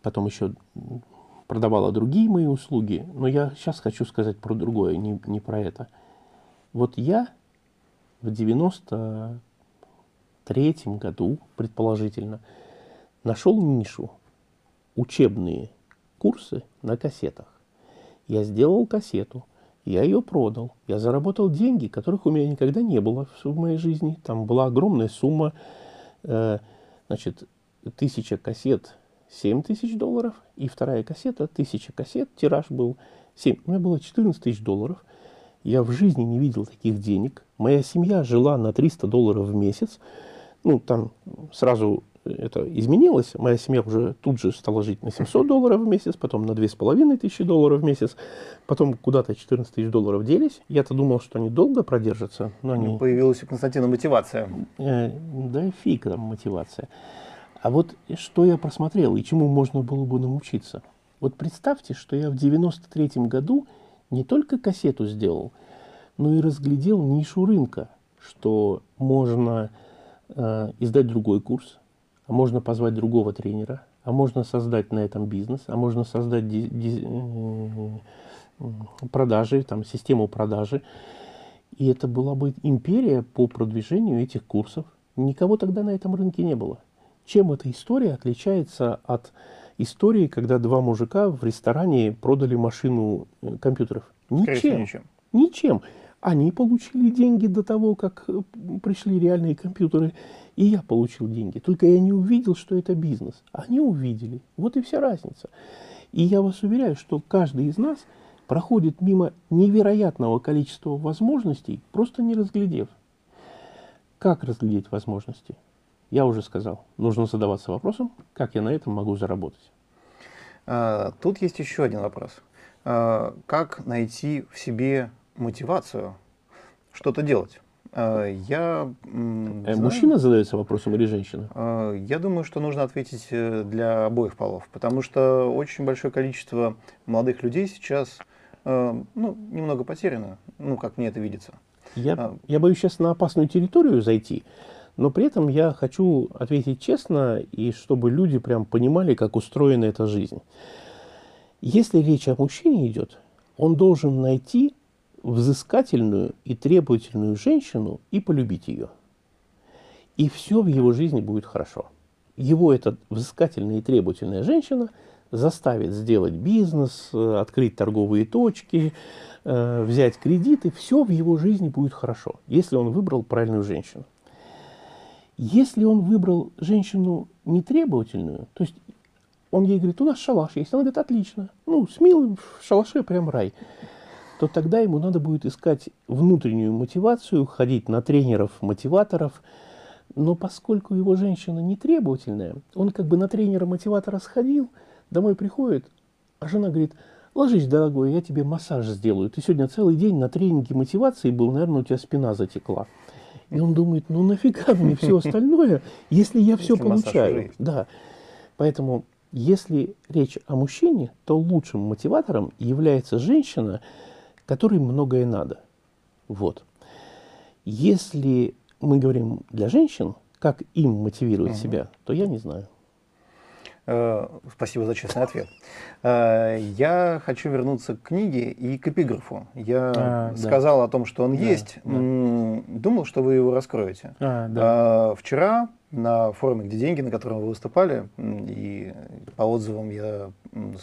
потом еще продавала другие мои услуги. Но я сейчас хочу сказать про другое, не, не про это. Вот я в 93 году, предположительно, нашел нишу учебные курсы на кассетах. Я сделал кассету, я ее продал, я заработал деньги, которых у меня никогда не было в моей жизни. Там была огромная сумма, э, значит, тысяча кассет 7 тысяч долларов, и вторая кассета, тысяча кассет, тираж был 7. У меня было 14 тысяч долларов. Я в жизни не видел таких денег. Моя семья жила на 300 долларов в месяц. Ну, там сразу это изменилось. Моя семья уже тут же стала жить на 700 долларов в месяц, потом на 2500 долларов в месяц, потом куда-то 14 тысяч долларов делись. Я-то думал, что они долго продержатся, но они... Появилась у Константина мотивация. Э, да фиг там мотивация. А вот что я просмотрел и чему можно было бы научиться. Вот представьте, что я в 93 году не только кассету сделал, но и разглядел нишу рынка, что можно э, издать другой курс, а можно позвать другого тренера, а можно создать на этом бизнес, а можно создать ди, э, продажи, там, систему продажи. И это была бы империя по продвижению этих курсов. Никого тогда на этом рынке не было. Чем эта история отличается от истории, когда два мужика в ресторане продали машину э, компьютеров? Ничем. ничем. Ничем. Они получили деньги до того, как э, пришли реальные компьютеры, и я получил деньги. Только я не увидел, что это бизнес. Они увидели. Вот и вся разница. И я вас уверяю, что каждый из нас проходит мимо невероятного количества возможностей, просто не разглядев. Как разглядеть возможности? Я уже сказал, нужно задаваться вопросом, как я на этом могу заработать. А, тут есть еще один вопрос. А, как найти в себе мотивацию что-то делать? А, я э, знаю, Мужчина задается вопросом или женщина? Я думаю, что нужно ответить э, для обоих полов, потому что очень большое количество молодых людей сейчас э, ну, немного потеряно, ну, как мне это видится. Я, я боюсь сейчас на опасную территорию зайти, но при этом я хочу ответить честно, и чтобы люди прям понимали, как устроена эта жизнь. Если речь о мужчине идет, он должен найти взыскательную и требовательную женщину и полюбить ее. И все в его жизни будет хорошо. Его эта взыскательная и требовательная женщина заставит сделать бизнес, э, открыть торговые точки, э, взять кредиты. Все в его жизни будет хорошо, если он выбрал правильную женщину. Если он выбрал женщину нетребовательную, то есть он ей говорит, у нас шалаш есть, она говорит, отлично, ну, с милым в шалаше прям рай, то тогда ему надо будет искать внутреннюю мотивацию, ходить на тренеров, мотиваторов, но поскольку его женщина нетребовательная, он как бы на тренера-мотиватора сходил, домой приходит, а жена говорит, ложись, дорогой, я тебе массаж сделаю. Ты сегодня целый день на тренинге мотивации был, наверное, у тебя спина затекла. И он думает, ну нафига мне все остальное, если я все получаю. Да. Поэтому, если речь о мужчине, то лучшим мотиватором является женщина, которой многое надо. Вот. Если мы говорим для женщин, как им мотивировать угу. себя, то я не знаю. Э, спасибо за честный ответ. Э, я хочу вернуться к книге и к эпиграфу. Я а, сказал да. о том, что он да, есть. Да. Думал, что вы его раскроете. А, да. Э, вчера на форуме «Где деньги», на котором вы выступали, и по отзывам я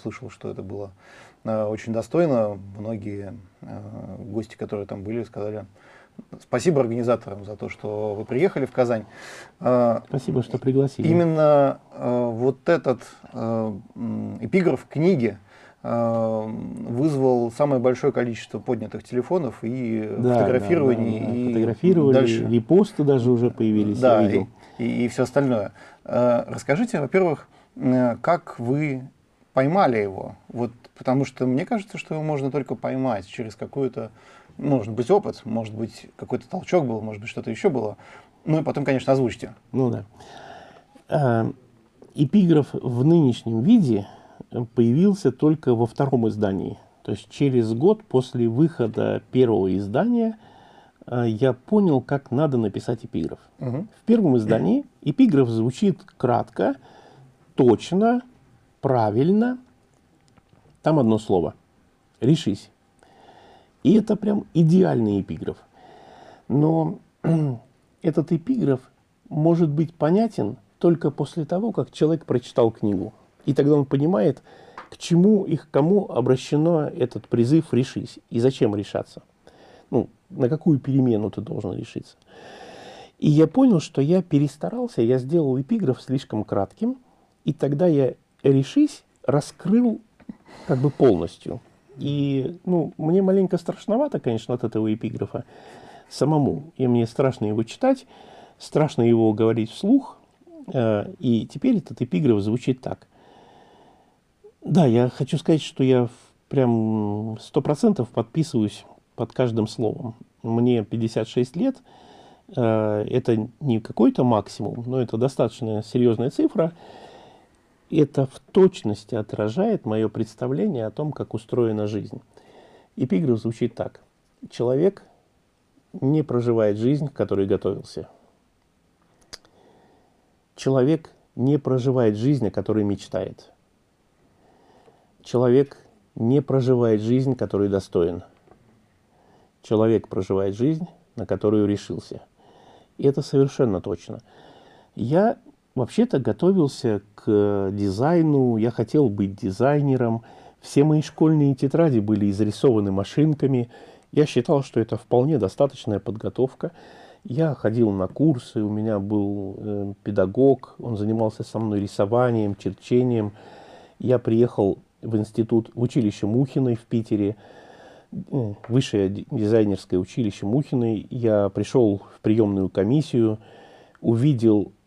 слышал, что это было очень достойно. Многие гости, которые там были, сказали, Спасибо организаторам за то, что вы приехали в Казань. А, Спасибо, что пригласили. Именно вот этот эпиграф книги вызвал самое большое количество поднятых телефонов и да, фотографирований. Да, да, да. И Фотографировали, дальше. репосты даже уже появились. Да, и, и, и все остальное. Расскажите, во-первых, как вы поймали его? Вот, потому что мне кажется, что его можно только поймать через какую-то может быть опыт, может быть какой-то толчок был, может быть что-то еще было. Ну и потом, конечно, озвучьте. Ну да. А, эпиграф в нынешнем виде появился только во втором издании. То есть через год после выхода первого издания а, я понял, как надо написать эпиграф. Угу. В первом издании эпиграф звучит кратко, точно, правильно. Там одно слово. Решись. И это прям идеальный эпиграф. Но этот эпиграф может быть понятен только после того, как человек прочитал книгу. И тогда он понимает, к чему и к кому обращено этот призыв «решись» и зачем решаться. Ну, на какую перемену ты должен решиться. И я понял, что я перестарался, я сделал эпиграф слишком кратким, и тогда я «решись» раскрыл как бы полностью. И ну, мне маленько страшновато, конечно, от этого эпиграфа самому. И мне страшно его читать, страшно его говорить вслух. Э, и теперь этот эпиграф звучит так. Да, я хочу сказать, что я прям сто процентов подписываюсь под каждым словом. Мне 56 лет, э, это не какой-то максимум, но это достаточно серьезная цифра, это в точности отражает мое представление о том, как устроена жизнь. Эпиграф звучит так. Человек не проживает жизнь, к которой готовился. Человек не проживает жизнь, о которой мечтает. Человек не проживает жизнь, которой достоин. Человек проживает жизнь, на которую решился. И это совершенно точно. Я вообще-то готовился к дизайну, я хотел быть дизайнером. Все мои школьные тетради были изрисованы машинками. Я считал, что это вполне достаточная подготовка. Я ходил на курсы, у меня был э, педагог, он занимался со мной рисованием, черчением. Я приехал в институт, в училище Мухиной в Питере, э, высшее дизайнерское училище Мухиной. Я пришел в приемную комиссию, увидел э,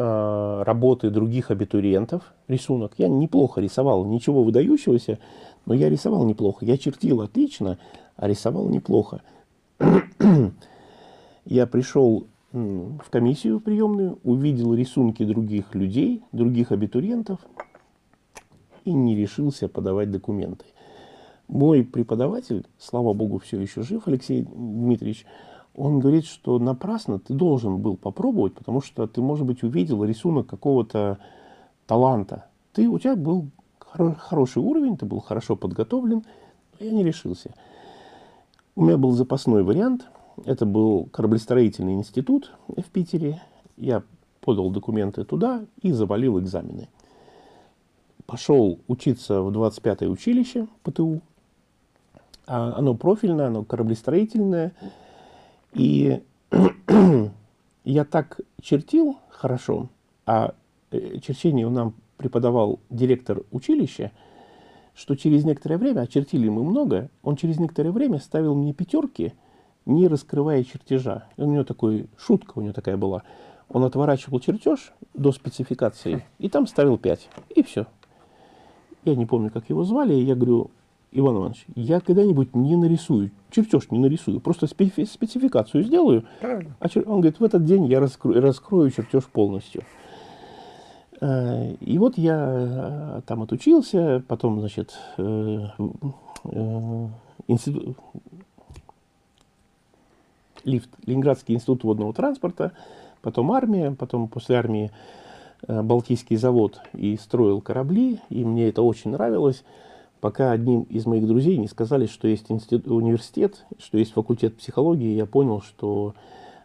работы других абитуриентов, рисунок. Я неплохо рисовал, ничего выдающегося, но я рисовал неплохо. Я чертил отлично, а рисовал неплохо. я пришел в комиссию приемную, увидел рисунки других людей, других абитуриентов и не решился подавать документы. Мой преподаватель, слава богу, все еще жив, Алексей Дмитриевич, он говорит, что напрасно ты должен был попробовать, потому что ты, может быть, увидел рисунок какого-то таланта. Ты, у тебя был хоро хороший уровень, ты был хорошо подготовлен, но я не решился. У меня был запасной вариант – это был кораблестроительный институт в Питере. Я подал документы туда и завалил экзамены. Пошел учиться в 25-е училище ПТУ. А оно профильное, оно кораблестроительное. И я так чертил хорошо, а э, черчение нам преподавал директор училища, что через некоторое время, а чертили мы много, он через некоторое время ставил мне пятерки – не раскрывая чертежа. У него такой, шутка у него такая была. Он отворачивал чертеж до спецификации и там ставил 5. И все. Я не помню, как его звали. Я говорю, Иван Иванович, я когда-нибудь не нарисую, чертеж не нарисую, просто спецификацию сделаю. Правильно. А чер... Он говорит, в этот день я раскрою, раскрою чертеж полностью. Э, и вот я э, там отучился, потом, значит, э, институт, лифт, Ленинградский институт водного транспорта, потом армия, потом после армии Балтийский завод и строил корабли, и мне это очень нравилось, пока одним из моих друзей не сказали, что есть институт, университет, что есть факультет психологии, я понял, что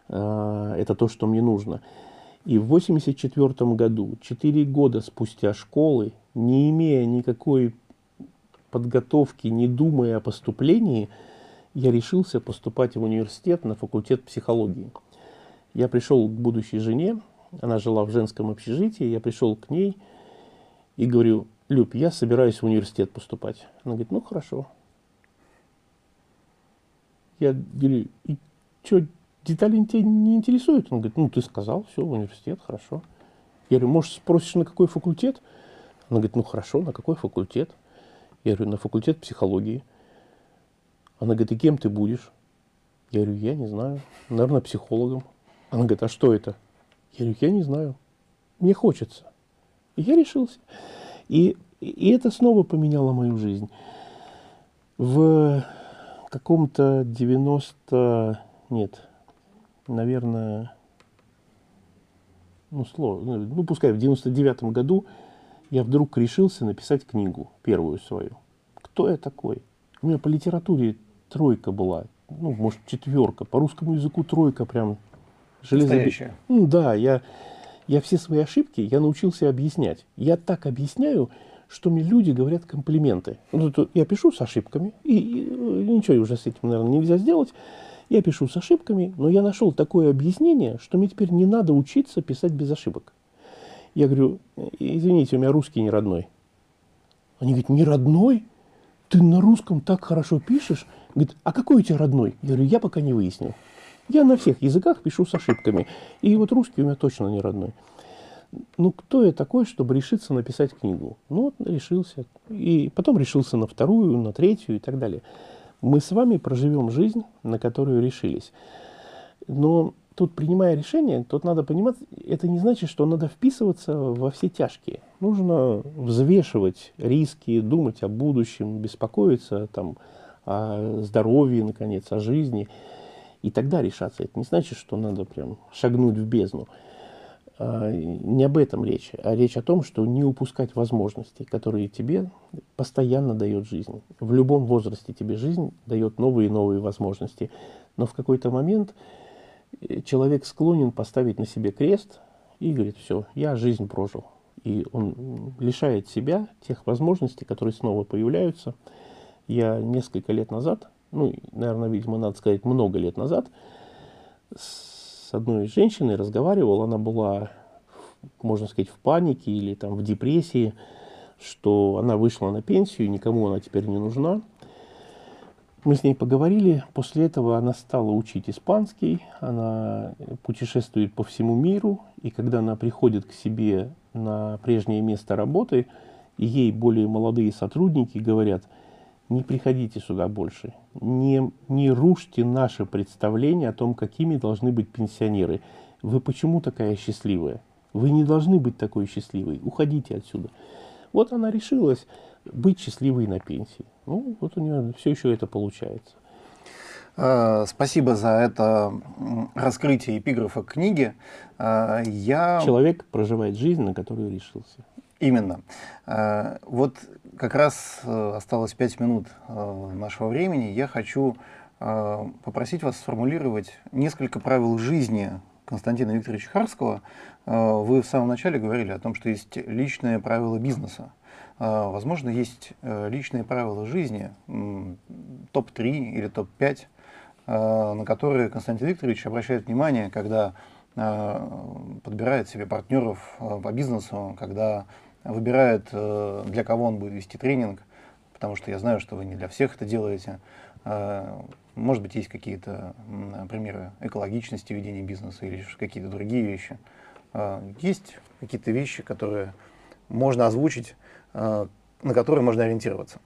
э, это то, что мне нужно. И в 1984 году, 4 года спустя школы, не имея никакой подготовки, не думая о поступлении, я решился поступать в университет на факультет психологии. Я пришел к будущей жене, она жила в женском общежитии, я пришел к ней и говорю, Люб, я собираюсь в университет поступать. Она говорит, ну хорошо. Я говорю, и что, детали тебя не интересуют? Он говорит, ну ты сказал, все, в университет, хорошо. Я говорю, может спросишь, на какой факультет? Она говорит, ну хорошо, на какой факультет? Я говорю, на факультет психологии. Она говорит, и кем ты будешь? Я говорю, я не знаю. Наверное, психологом. Она говорит, а что это? Я говорю, я не знаю. Мне хочется. И я решился. И, и это снова поменяло мою жизнь. В каком-то 90... Нет, наверное... Ну, сложно. Ну, пускай в 99-м году я вдруг решился написать книгу, первую свою. Кто я такой? У меня по литературе тройка была, ну, может, четверка, по русскому языку тройка прям железобетонная. Ну, да, я, я все свои ошибки я научился объяснять. Я так объясняю, что мне люди говорят комплименты. Ну, я пишу с ошибками, и, и ничего уже с этим, наверное, нельзя сделать. Я пишу с ошибками, но я нашел такое объяснение, что мне теперь не надо учиться писать без ошибок. Я говорю, извините, у меня русский не родной. Они говорят, не родной? Ты на русском так хорошо пишешь? Говорит, а какой у тебя родной? Я говорю, я пока не выяснил. Я на всех языках пишу с ошибками. И вот русский у меня точно не родной. Ну, кто я такой, чтобы решиться написать книгу? Ну, вот решился. И потом решился на вторую, на третью и так далее. Мы с вами проживем жизнь, на которую решились. Но тут, принимая решение, тут надо понимать, это не значит, что надо вписываться во все тяжкие. Нужно взвешивать риски, думать о будущем, беспокоиться там, о здоровье, наконец, о жизни. И тогда решаться. Это не значит, что надо прям шагнуть в бездну. А, не об этом речь, а речь о том, что не упускать возможности, которые тебе постоянно дает жизнь. В любом возрасте тебе жизнь дает новые и новые возможности. Но в какой-то момент э, человек склонен поставить на себе крест и говорит, все, я жизнь прожил. И он лишает себя тех возможностей, которые снова появляются. Я несколько лет назад, ну, наверное, видимо, надо сказать, много лет назад, с одной женщиной разговаривал, она была, можно сказать, в панике или там в депрессии, что она вышла на пенсию, никому она теперь не нужна. Мы с ней поговорили, после этого она стала учить испанский, она путешествует по всему миру, и когда она приходит к себе на прежнее место работы, ей более молодые сотрудники говорят – не приходите сюда больше, не, не рушьте наше представление о том, какими должны быть пенсионеры. Вы почему такая счастливая? Вы не должны быть такой счастливой, уходите отсюда. Вот она решилась быть счастливой на пенсии. Ну, вот у нее все еще это получается. А, спасибо за это раскрытие эпиграфа книги. А, я... Человек проживает жизнь, на которую решился. Именно. А, вот как раз э, осталось пять минут э, нашего времени. Я хочу э, попросить вас сформулировать несколько правил жизни Константина Викторовича Харского. Вы в самом начале говорили о том, что есть личные правила бизнеса. Возможно, есть личные правила жизни, топ-3 или топ-5, на которые Константин Викторович обращает внимание, когда подбирает себе партнеров по бизнесу, когда выбирает, э, для кого он будет вести тренинг, потому что я знаю, что вы не для всех это делаете. Э, может быть, есть какие-то примеры экологичности ведения бизнеса или какие-то другие вещи. Э, есть какие-то вещи, которые можно озвучить, на которые можно ориентироваться?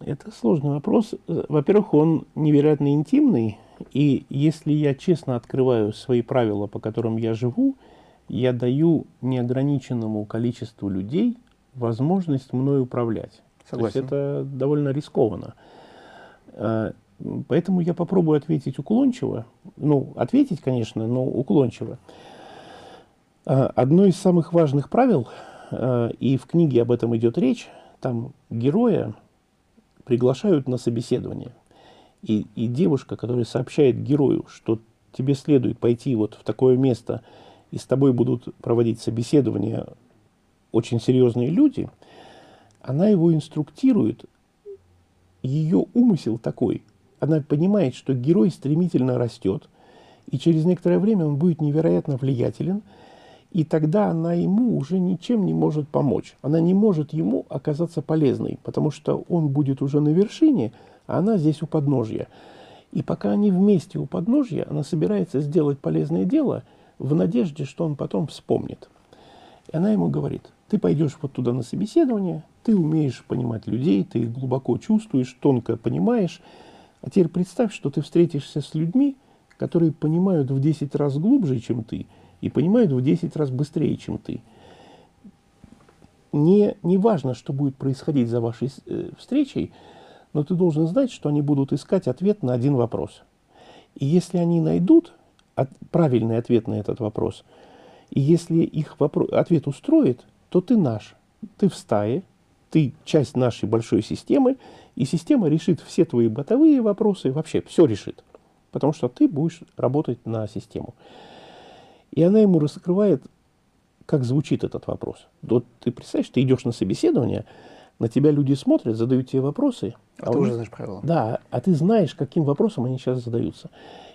Это сложный вопрос. Во-первых, он невероятно интимный, и если я честно открываю свои правила, по которым я живу, я даю неограниченному количеству людей возможность мной управлять. Согласен. То есть это довольно рискованно. А, поэтому я попробую ответить уклончиво. Ну, ответить, конечно, но уклончиво. А, одно из самых важных правил, а, и в книге об этом идет речь, там героя приглашают на собеседование. И, и девушка, которая сообщает герою, что тебе следует пойти вот в такое место, и с тобой будут проводить собеседования очень серьезные люди, она его инструктирует, ее умысел такой, она понимает, что герой стремительно растет, и через некоторое время он будет невероятно влиятелен, и тогда она ему уже ничем не может помочь. Она не может ему оказаться полезной, потому что он будет уже на вершине, а она здесь у подножья. И пока они вместе у подножья, она собирается сделать полезное дело – в надежде, что он потом вспомнит. И она ему говорит, ты пойдешь вот туда на собеседование, ты умеешь понимать людей, ты их глубоко чувствуешь, тонко понимаешь, а теперь представь, что ты встретишься с людьми, которые понимают в 10 раз глубже, чем ты, и понимают в 10 раз быстрее, чем ты. Не, не важно, что будет происходить за вашей э, встречей, но ты должен знать, что они будут искать ответ на один вопрос. И если они найдут от, правильный ответ на этот вопрос. И если их вопрос, ответ устроит, то ты наш. Ты в стае, ты часть нашей большой системы, и система решит все твои бытовые вопросы, вообще все решит. Потому что ты будешь работать на систему. И она ему раскрывает, как звучит этот вопрос. Вот ты представляешь, ты идешь на собеседование, на тебя люди смотрят, задают тебе вопросы. А, а ты уже знаешь правила. Да, а ты знаешь, каким вопросом они сейчас задаются.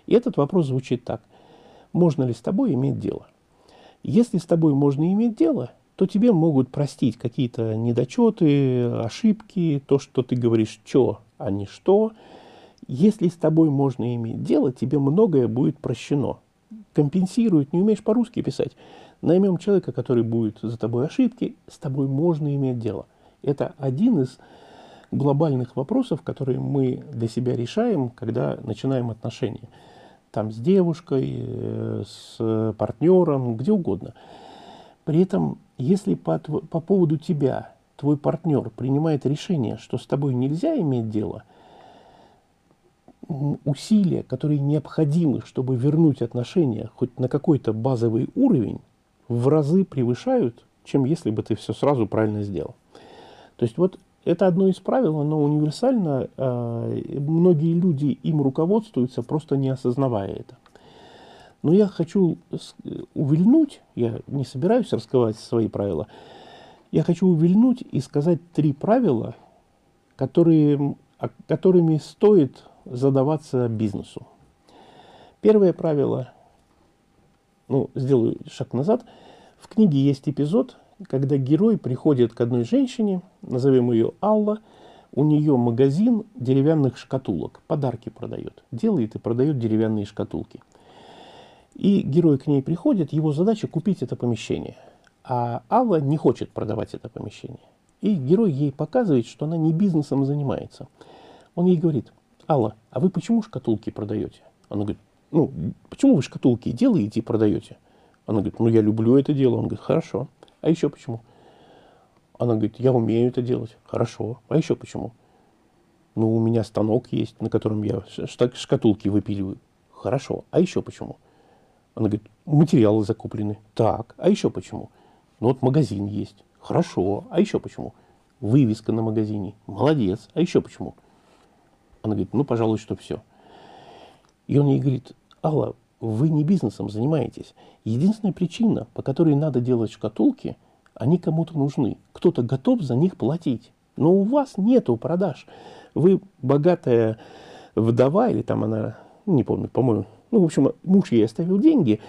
И этот вопрос звучит так – можно ли с тобой иметь дело. Если с тобой можно иметь дело, то тебе могут простить какие-то недочеты, ошибки, то, что ты говоришь «чё», а не «что». Если с тобой можно иметь дело, тебе многое будет прощено. Компенсируют, не умеешь по-русски писать. Наймем человека, который будет за тобой ошибки, с тобой можно иметь дело. Это один из глобальных вопросов, которые мы для себя решаем, когда начинаем отношения. Там с девушкой, э, с партнером, где угодно. При этом, если по, по поводу тебя твой партнер принимает решение, что с тобой нельзя иметь дело, усилия, которые необходимы, чтобы вернуть отношения хоть на какой-то базовый уровень, в разы превышают, чем если бы ты все сразу правильно сделал. То есть вот это одно из правил, оно универсально. Э, многие люди им руководствуются, просто не осознавая это. Но я хочу увильнуть, я не собираюсь раскрывать свои правила, я хочу увильнуть и сказать три правила, которые, которыми стоит задаваться бизнесу. Первое правило, ну, сделаю шаг назад. В книге есть эпизод, когда герой приходит к одной женщине, назовем ее Алла, у нее магазин деревянных шкатулок, подарки продает, делает и продает деревянные шкатулки. И герой к ней приходит, его задача купить это помещение. А Алла не хочет продавать это помещение. И герой ей показывает, что она не бизнесом занимается. Он ей говорит, Алла, а вы почему шкатулки продаете? Она говорит, ну, почему вы шкатулки делаете и продаете? Она говорит, ну, я люблю это дело. Он говорит, хорошо. А еще почему? Она говорит, я умею это делать. Хорошо. А еще почему? Ну, у меня станок есть, на котором я шкатулки выпиливаю. Хорошо. А еще почему? Она говорит, материалы закуплены. Так. А еще почему? Ну, вот магазин есть. Хорошо. А еще почему? Вывеска на магазине. Молодец. А еще почему? Она говорит, ну, пожалуй, что все. И он ей говорит, Алла, вы не бизнесом занимаетесь. Единственная причина, по которой надо делать шкатулки, они кому-то нужны. Кто-то готов за них платить. Но у вас нету продаж. Вы богатая вдова, или там она, не помню, по-моему, ну, в общем, муж ей оставил деньги,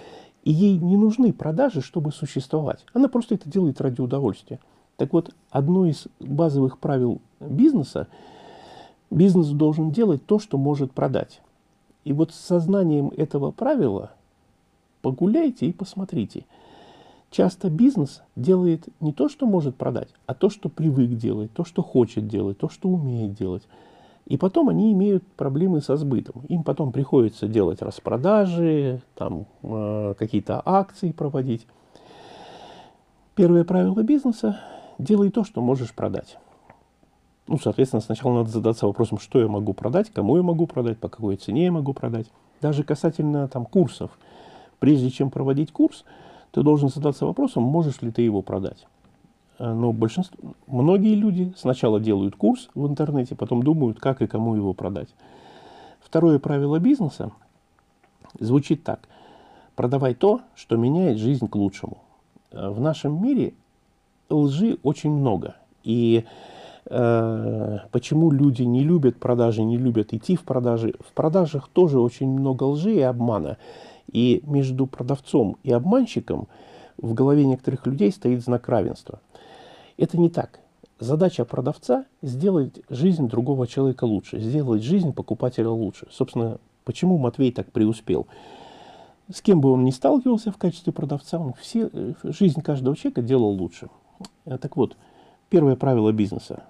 и ей не нужны продажи, чтобы существовать. Она просто это делает ради удовольствия. Так вот, одно из базовых правил бизнеса, бизнес должен делать то, что может продать. И вот с сознанием этого правила погуляйте и посмотрите. Часто бизнес делает не то, что может продать, а то, что привык делать, то, что хочет делать, то, что умеет делать. И потом они имеют проблемы со сбытом. Им потом приходится делать распродажи, там, э, какие-то акции проводить. Первое правило бизнеса – делай то, что можешь продать. Ну, соответственно, сначала надо задаться вопросом, что я могу продать, кому я могу продать, по какой цене я могу продать. Даже касательно там, курсов. Прежде чем проводить курс, ты должен задаться вопросом, можешь ли ты его продать. Э, но большинство, многие люди сначала делают курс в интернете, потом думают, как и кому его продать. Второе правило бизнеса звучит так. Продавай то, что меняет жизнь к лучшему. Э, в нашем мире лжи очень много. И почему люди не любят продажи, не любят идти в продажи. В продажах тоже очень много лжи и обмана. И между продавцом и обманщиком в голове некоторых людей стоит знак равенства. Это не так. Задача продавца – сделать жизнь другого человека лучше, сделать жизнь покупателя лучше. Собственно, почему Матвей так преуспел? С кем бы он ни сталкивался в качестве продавца, он все, э, жизнь каждого человека делал лучше. Э, так вот, первое правило бизнеса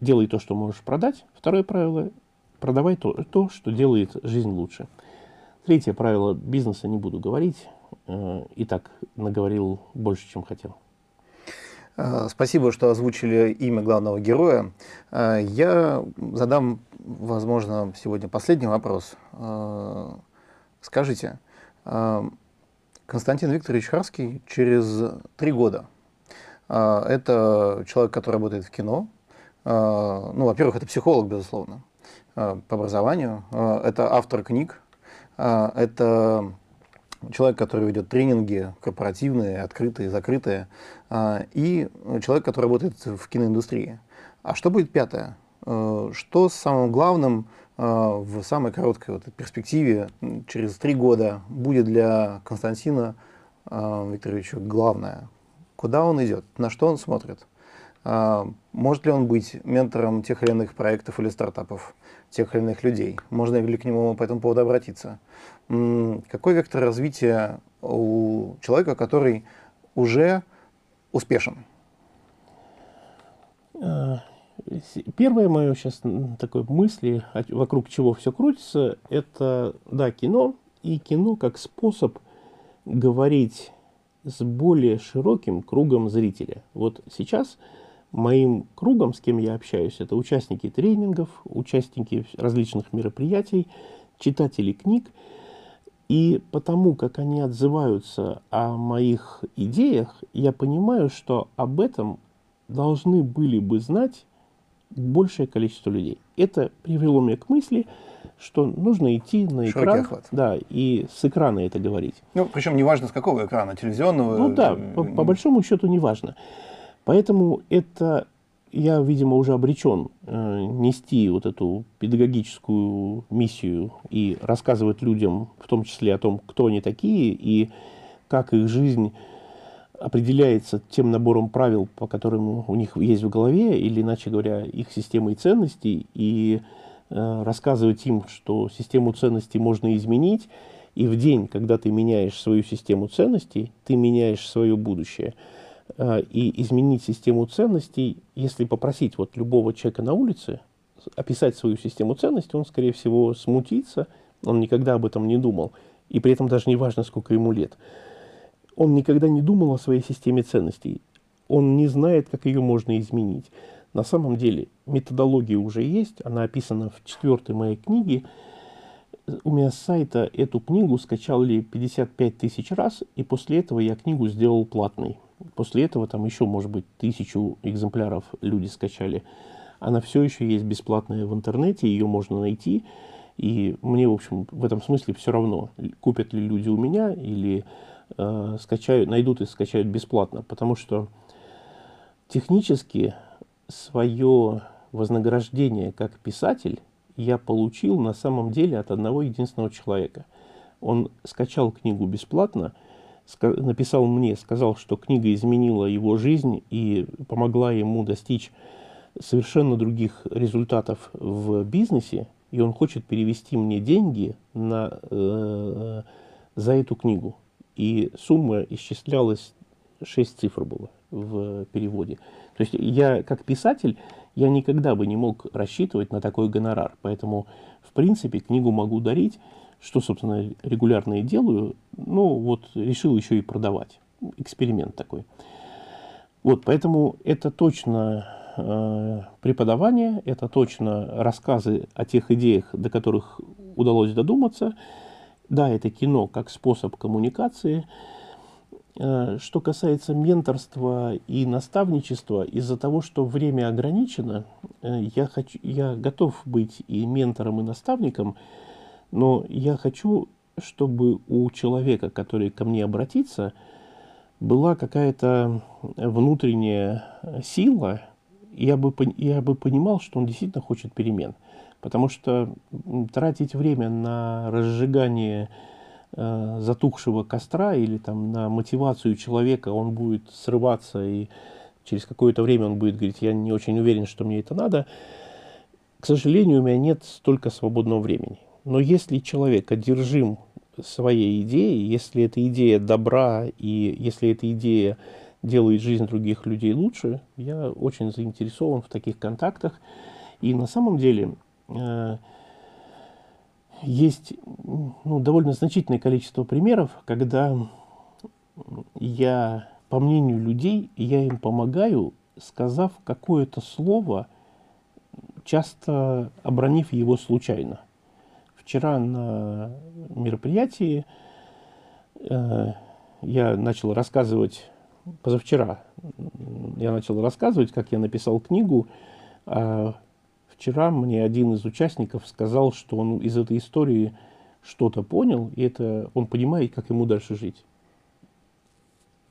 делай то, что можешь продать. Второе правило – продавай то, то, что делает жизнь лучше. Третье правило бизнеса не буду говорить. Э, и так наговорил больше, чем хотел. Э, спасибо, что озвучили имя главного героя. Э, я задам, возможно, сегодня последний вопрос. Скажите, Константин Викторович Харский через три года. Это человек, который работает в кино, ну, во-первых, это психолог, безусловно, а, по образованию. А, это автор книг. Это человек, который ведет тренинги корпоративные, открытые, закрытые. И человек, который работает в киноиндустрии. А что будет пятое? Что самым главным в самой короткой вот перспективе, через три года, будет для Константина Викторовича главное? Куда он идет? На что он смотрит? А, может ли он быть ментором тех или иных проектов или стартапов, тех или иных людей? Можно ли к нему по этому поводу обратиться? Какой вектор развития у человека, который уже успешен? А, первое мое сейчас такое мысли, вокруг чего все крутится, это, да, кино, и кино как способ говорить с более широким кругом зрителя. Вот сейчас моим кругом, с кем я общаюсь, это участники тренингов, участники различных мероприятий, читатели книг. И потому, как они отзываются о моих идеях, я понимаю, что об этом должны были бы знать большее количество людей. Это привело меня к мысли, что нужно идти на экран, да, и с экрана это говорить. Ну, причем неважно с какого экрана, телевизионного. Ну да, по, по большому счету неважно. Поэтому это я, видимо, уже обречен э, нести вот эту педагогическую миссию и рассказывать людям, в том числе о том, кто они такие и как их жизнь определяется тем набором правил, по которым у них есть в голове, или, иначе говоря, их системой ценностей, и э, рассказывать им, что систему ценностей можно изменить, и в день, когда ты меняешь свою систему ценностей, ты меняешь свое будущее. Э, и изменить систему ценностей, если попросить вот любого человека на улице описать свою систему ценностей, он, скорее всего, смутится, он никогда об этом не думал, и при этом даже не важно, сколько ему лет он никогда не думал о своей системе ценностей. Он не знает, как ее можно изменить. На самом деле методология уже есть, она описана в четвертой моей книге. У меня с сайта эту книгу скачали 55 тысяч раз, и после этого я книгу сделал платной. После этого там еще, может быть, тысячу экземпляров люди скачали. Она все еще есть бесплатная в интернете, ее можно найти. И мне, в общем, в этом смысле все равно, купят ли люди у меня или э, скачают, найдут и скачают бесплатно, потому что технически свое вознаграждение как писатель я получил на самом деле от одного единственного человека. Он скачал книгу бесплатно, написал мне, сказал, что книга изменила его жизнь и помогла ему достичь совершенно других результатов в бизнесе, и он хочет перевести мне деньги на, э, за эту книгу и сумма исчислялась, 6 цифр было в переводе. То есть я, как писатель, я никогда бы не мог рассчитывать на такой гонорар. Поэтому, в принципе, книгу могу дарить, что, собственно, регулярно и делаю. Ну, вот решил еще и продавать. Эксперимент такой. Вот, поэтому это точно э, преподавание, это точно рассказы о тех идеях, до которых удалось додуматься – да, это кино как способ коммуникации. Э, что касается менторства и наставничества, из-за того, что время ограничено, э, я, хочу, я готов быть и ментором, и наставником, но я хочу, чтобы у человека, который ко мне обратится, была какая-то внутренняя сила, я бы, я бы понимал, что он действительно хочет перемен. Потому что тратить время на разжигание э, затухшего костра или там на мотивацию человека, он будет срываться и через какое-то время он будет говорить, я не очень уверен, что мне это надо. К сожалению, у меня нет столько свободного времени. Но если человек одержим своей идеей, если эта идея добра и если эта идея делает жизнь других людей лучше, я очень заинтересован в таких контактах. И на самом деле Э, есть ну, довольно значительное количество примеров, когда я, по мнению людей, я им помогаю, сказав какое-то слово, часто обронив его случайно. Вчера на мероприятии э, я начал рассказывать, позавчера я начал рассказывать, как я написал книгу о Вчера мне один из участников сказал, что он из этой истории что-то понял, и это он понимает, как ему дальше жить.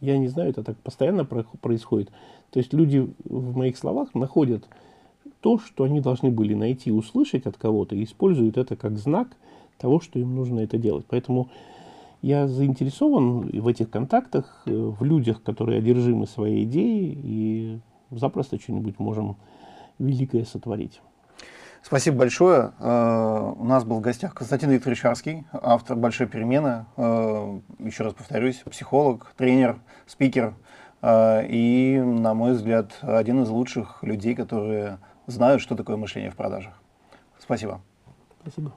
Я не знаю, это так постоянно происходит. То есть люди в моих словах находят то, что они должны были найти, услышать от кого-то, и используют это как знак того, что им нужно это делать. Поэтому я заинтересован в этих контактах, э, в людях, которые одержимы своей идеей, и запросто что-нибудь можем великое сотворить. Спасибо большое. Э, у нас был в гостях Константин Викторович Арский, автор «Большой перемены». Э, еще раз повторюсь, психолог, тренер, спикер. И, на мой взгляд, один из лучших людей, которые знают, что такое мышление в продажах. Спасибо. Спасибо.